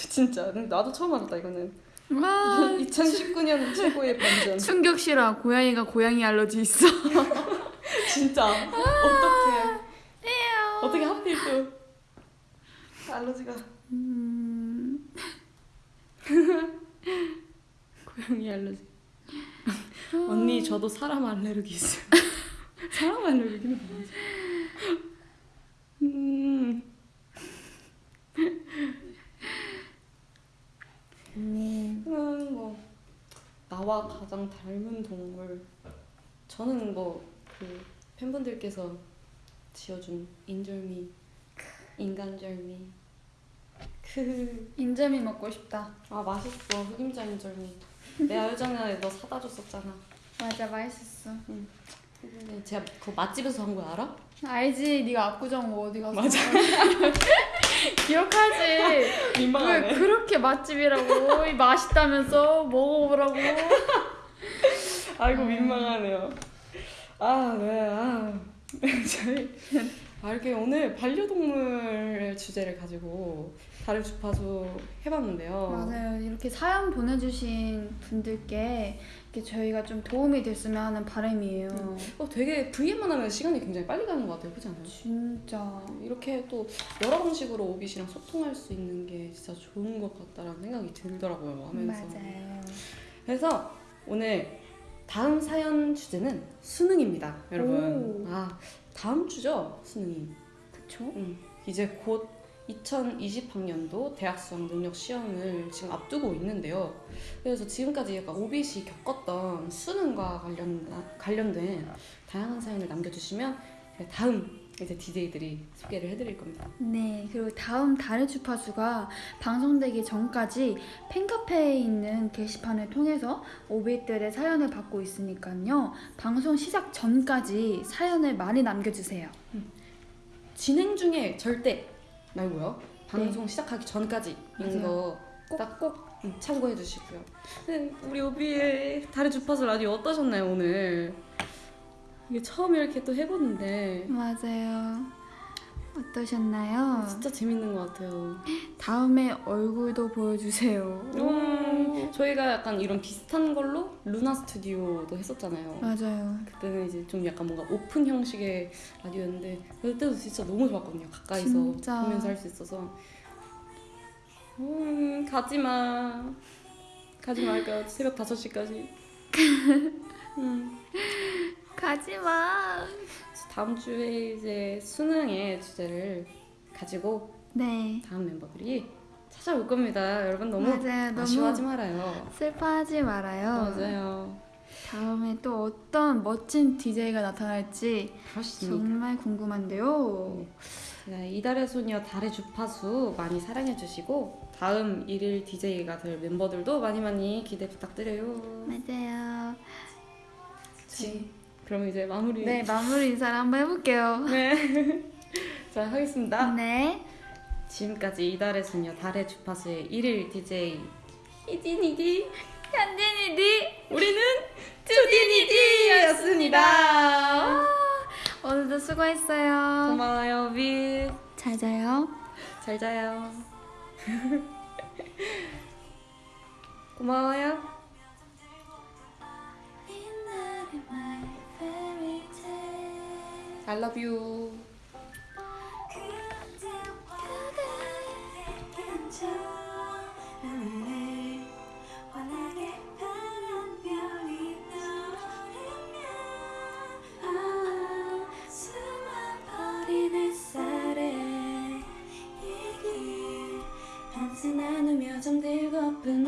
진짜 나도 처음 알았다 이거는. 와 2019년 최고의 반전. 충격시라 고양이가 고양이 알러지 있어. 진짜 어떻게 어떻게 하필 또 알러지가 음, 고양이 알러지. 언니 저도 사람 알레르기 있어요. 사람 알레르기는 뭐지? 음. 음. 음, 뭐 나와 가장 닮은 동물 저는 뭐그 팬분들께서 지어준 인절미 인간절미 그 인절미 먹고 싶다. 아 맛있어 흑임자 인절미 내가 예전에 너 사다 줬었잖아 맞아 맛있었어. 근데 제가 그 맛집에서 산 거 알아? 알지 네가 압구정 뭐 어디 가서 맞아. 기억하지. 왜 그렇게 맛집이라고 이 맛있다면서 먹어보라고. 아이고 민망하네요 아 네, 아 저희 아, 이렇게 오늘 반려동물 주제를 가지고 다른 주파수 해봤는데요 맞아요. 이렇게 사연 보내주신 분들께 이렇게 저희가 좀 도움이 됐으면 하는 바람이에요. 어, 되게 VM만 하면 시간이 굉장히 빨리 가는 것 같아요 그렇지 않아요? 진짜. 이렇게 또 여러 방식으로 오빛이랑 소통할 수 있는 게 진짜 좋은 것 같다라는 생각이 들더라고요 하면서 맞아요. 그래서 오늘 다음 사연 주제는 수능입니다 여러분 오. 아 다음 주죠 수능이 그쵸? 음, 이제 곧 2020학년도 대학 수학 능력 시험을 지금 앞두고 있는데요. 그래서 지금까지 약간 오빛이 겪었던 수능과 관련 관련된 다양한 사연을 남겨주시면 다음 이제 DJ들이 소개를 해드릴 겁니다. 네, 그리고 다음 달의 주파수가 방송되기 전까지 팬카페에 있는 게시판을 통해서 오빛들의 사연을 받고 있으니까요. 방송 시작 전까지 사연을 많이 남겨주세요. 진행 중에 절대 말고요. 방송 시작하기 전까지. 이거 꼭 꼭 참고해 주시고요. 네, 우리 오비의 달의 주파수 라디오 어떠셨나요 오늘? 이게 처음 이렇게 또 해보는데 맞아요. 어떠셨나요? 진짜 재밌는 것 같아요. 다음에 얼굴도 보여주세요. 음, 저희가 약간 이런 비슷한 걸로 루나 스튜디오도 했었잖아요. 맞아요. 그때는 이제 좀 약간 뭔가 오픈 형식의 라디오였는데 그때도 진짜 너무 좋았거든요. 가까이서 진짜. 보면서 할 수 있어서. 음, 가지 마. 가지 말까 새벽 5시까지. 음, 가지마. 다음 주에 이제 수능의 주제를 가지고 네. 다음 멤버들이 찾아올 겁니다. 여러분 너무 맞아요. 너무 아쉬워하지 말아요. 슬퍼하지 말아요. 맞아요. 다음에 또 어떤 멋진 DJ가 나타날지 그렇습니다. 정말 궁금한데요. 네, 이달의 소녀 달의 주파수 많이 사랑해 주시고 다음 일일 DJ가 될 멤버들도 많이 많이 기대 부탁드려요. 맞아요. 지. 그럼 이제 마무리. 네, 마무리 인사를 한번 해볼게요. 네. 자 하겠습니다. 네. 지금까지 이달의 소녀 달의 주파수의 일일 DJ 이진이디 현진이디 우리는 투디니디였습니다. 오늘도 수고했어요. 고마워요 빛. 잘 자요. 잘 자요. 고마워요. I love you. 나누며 잠들고픈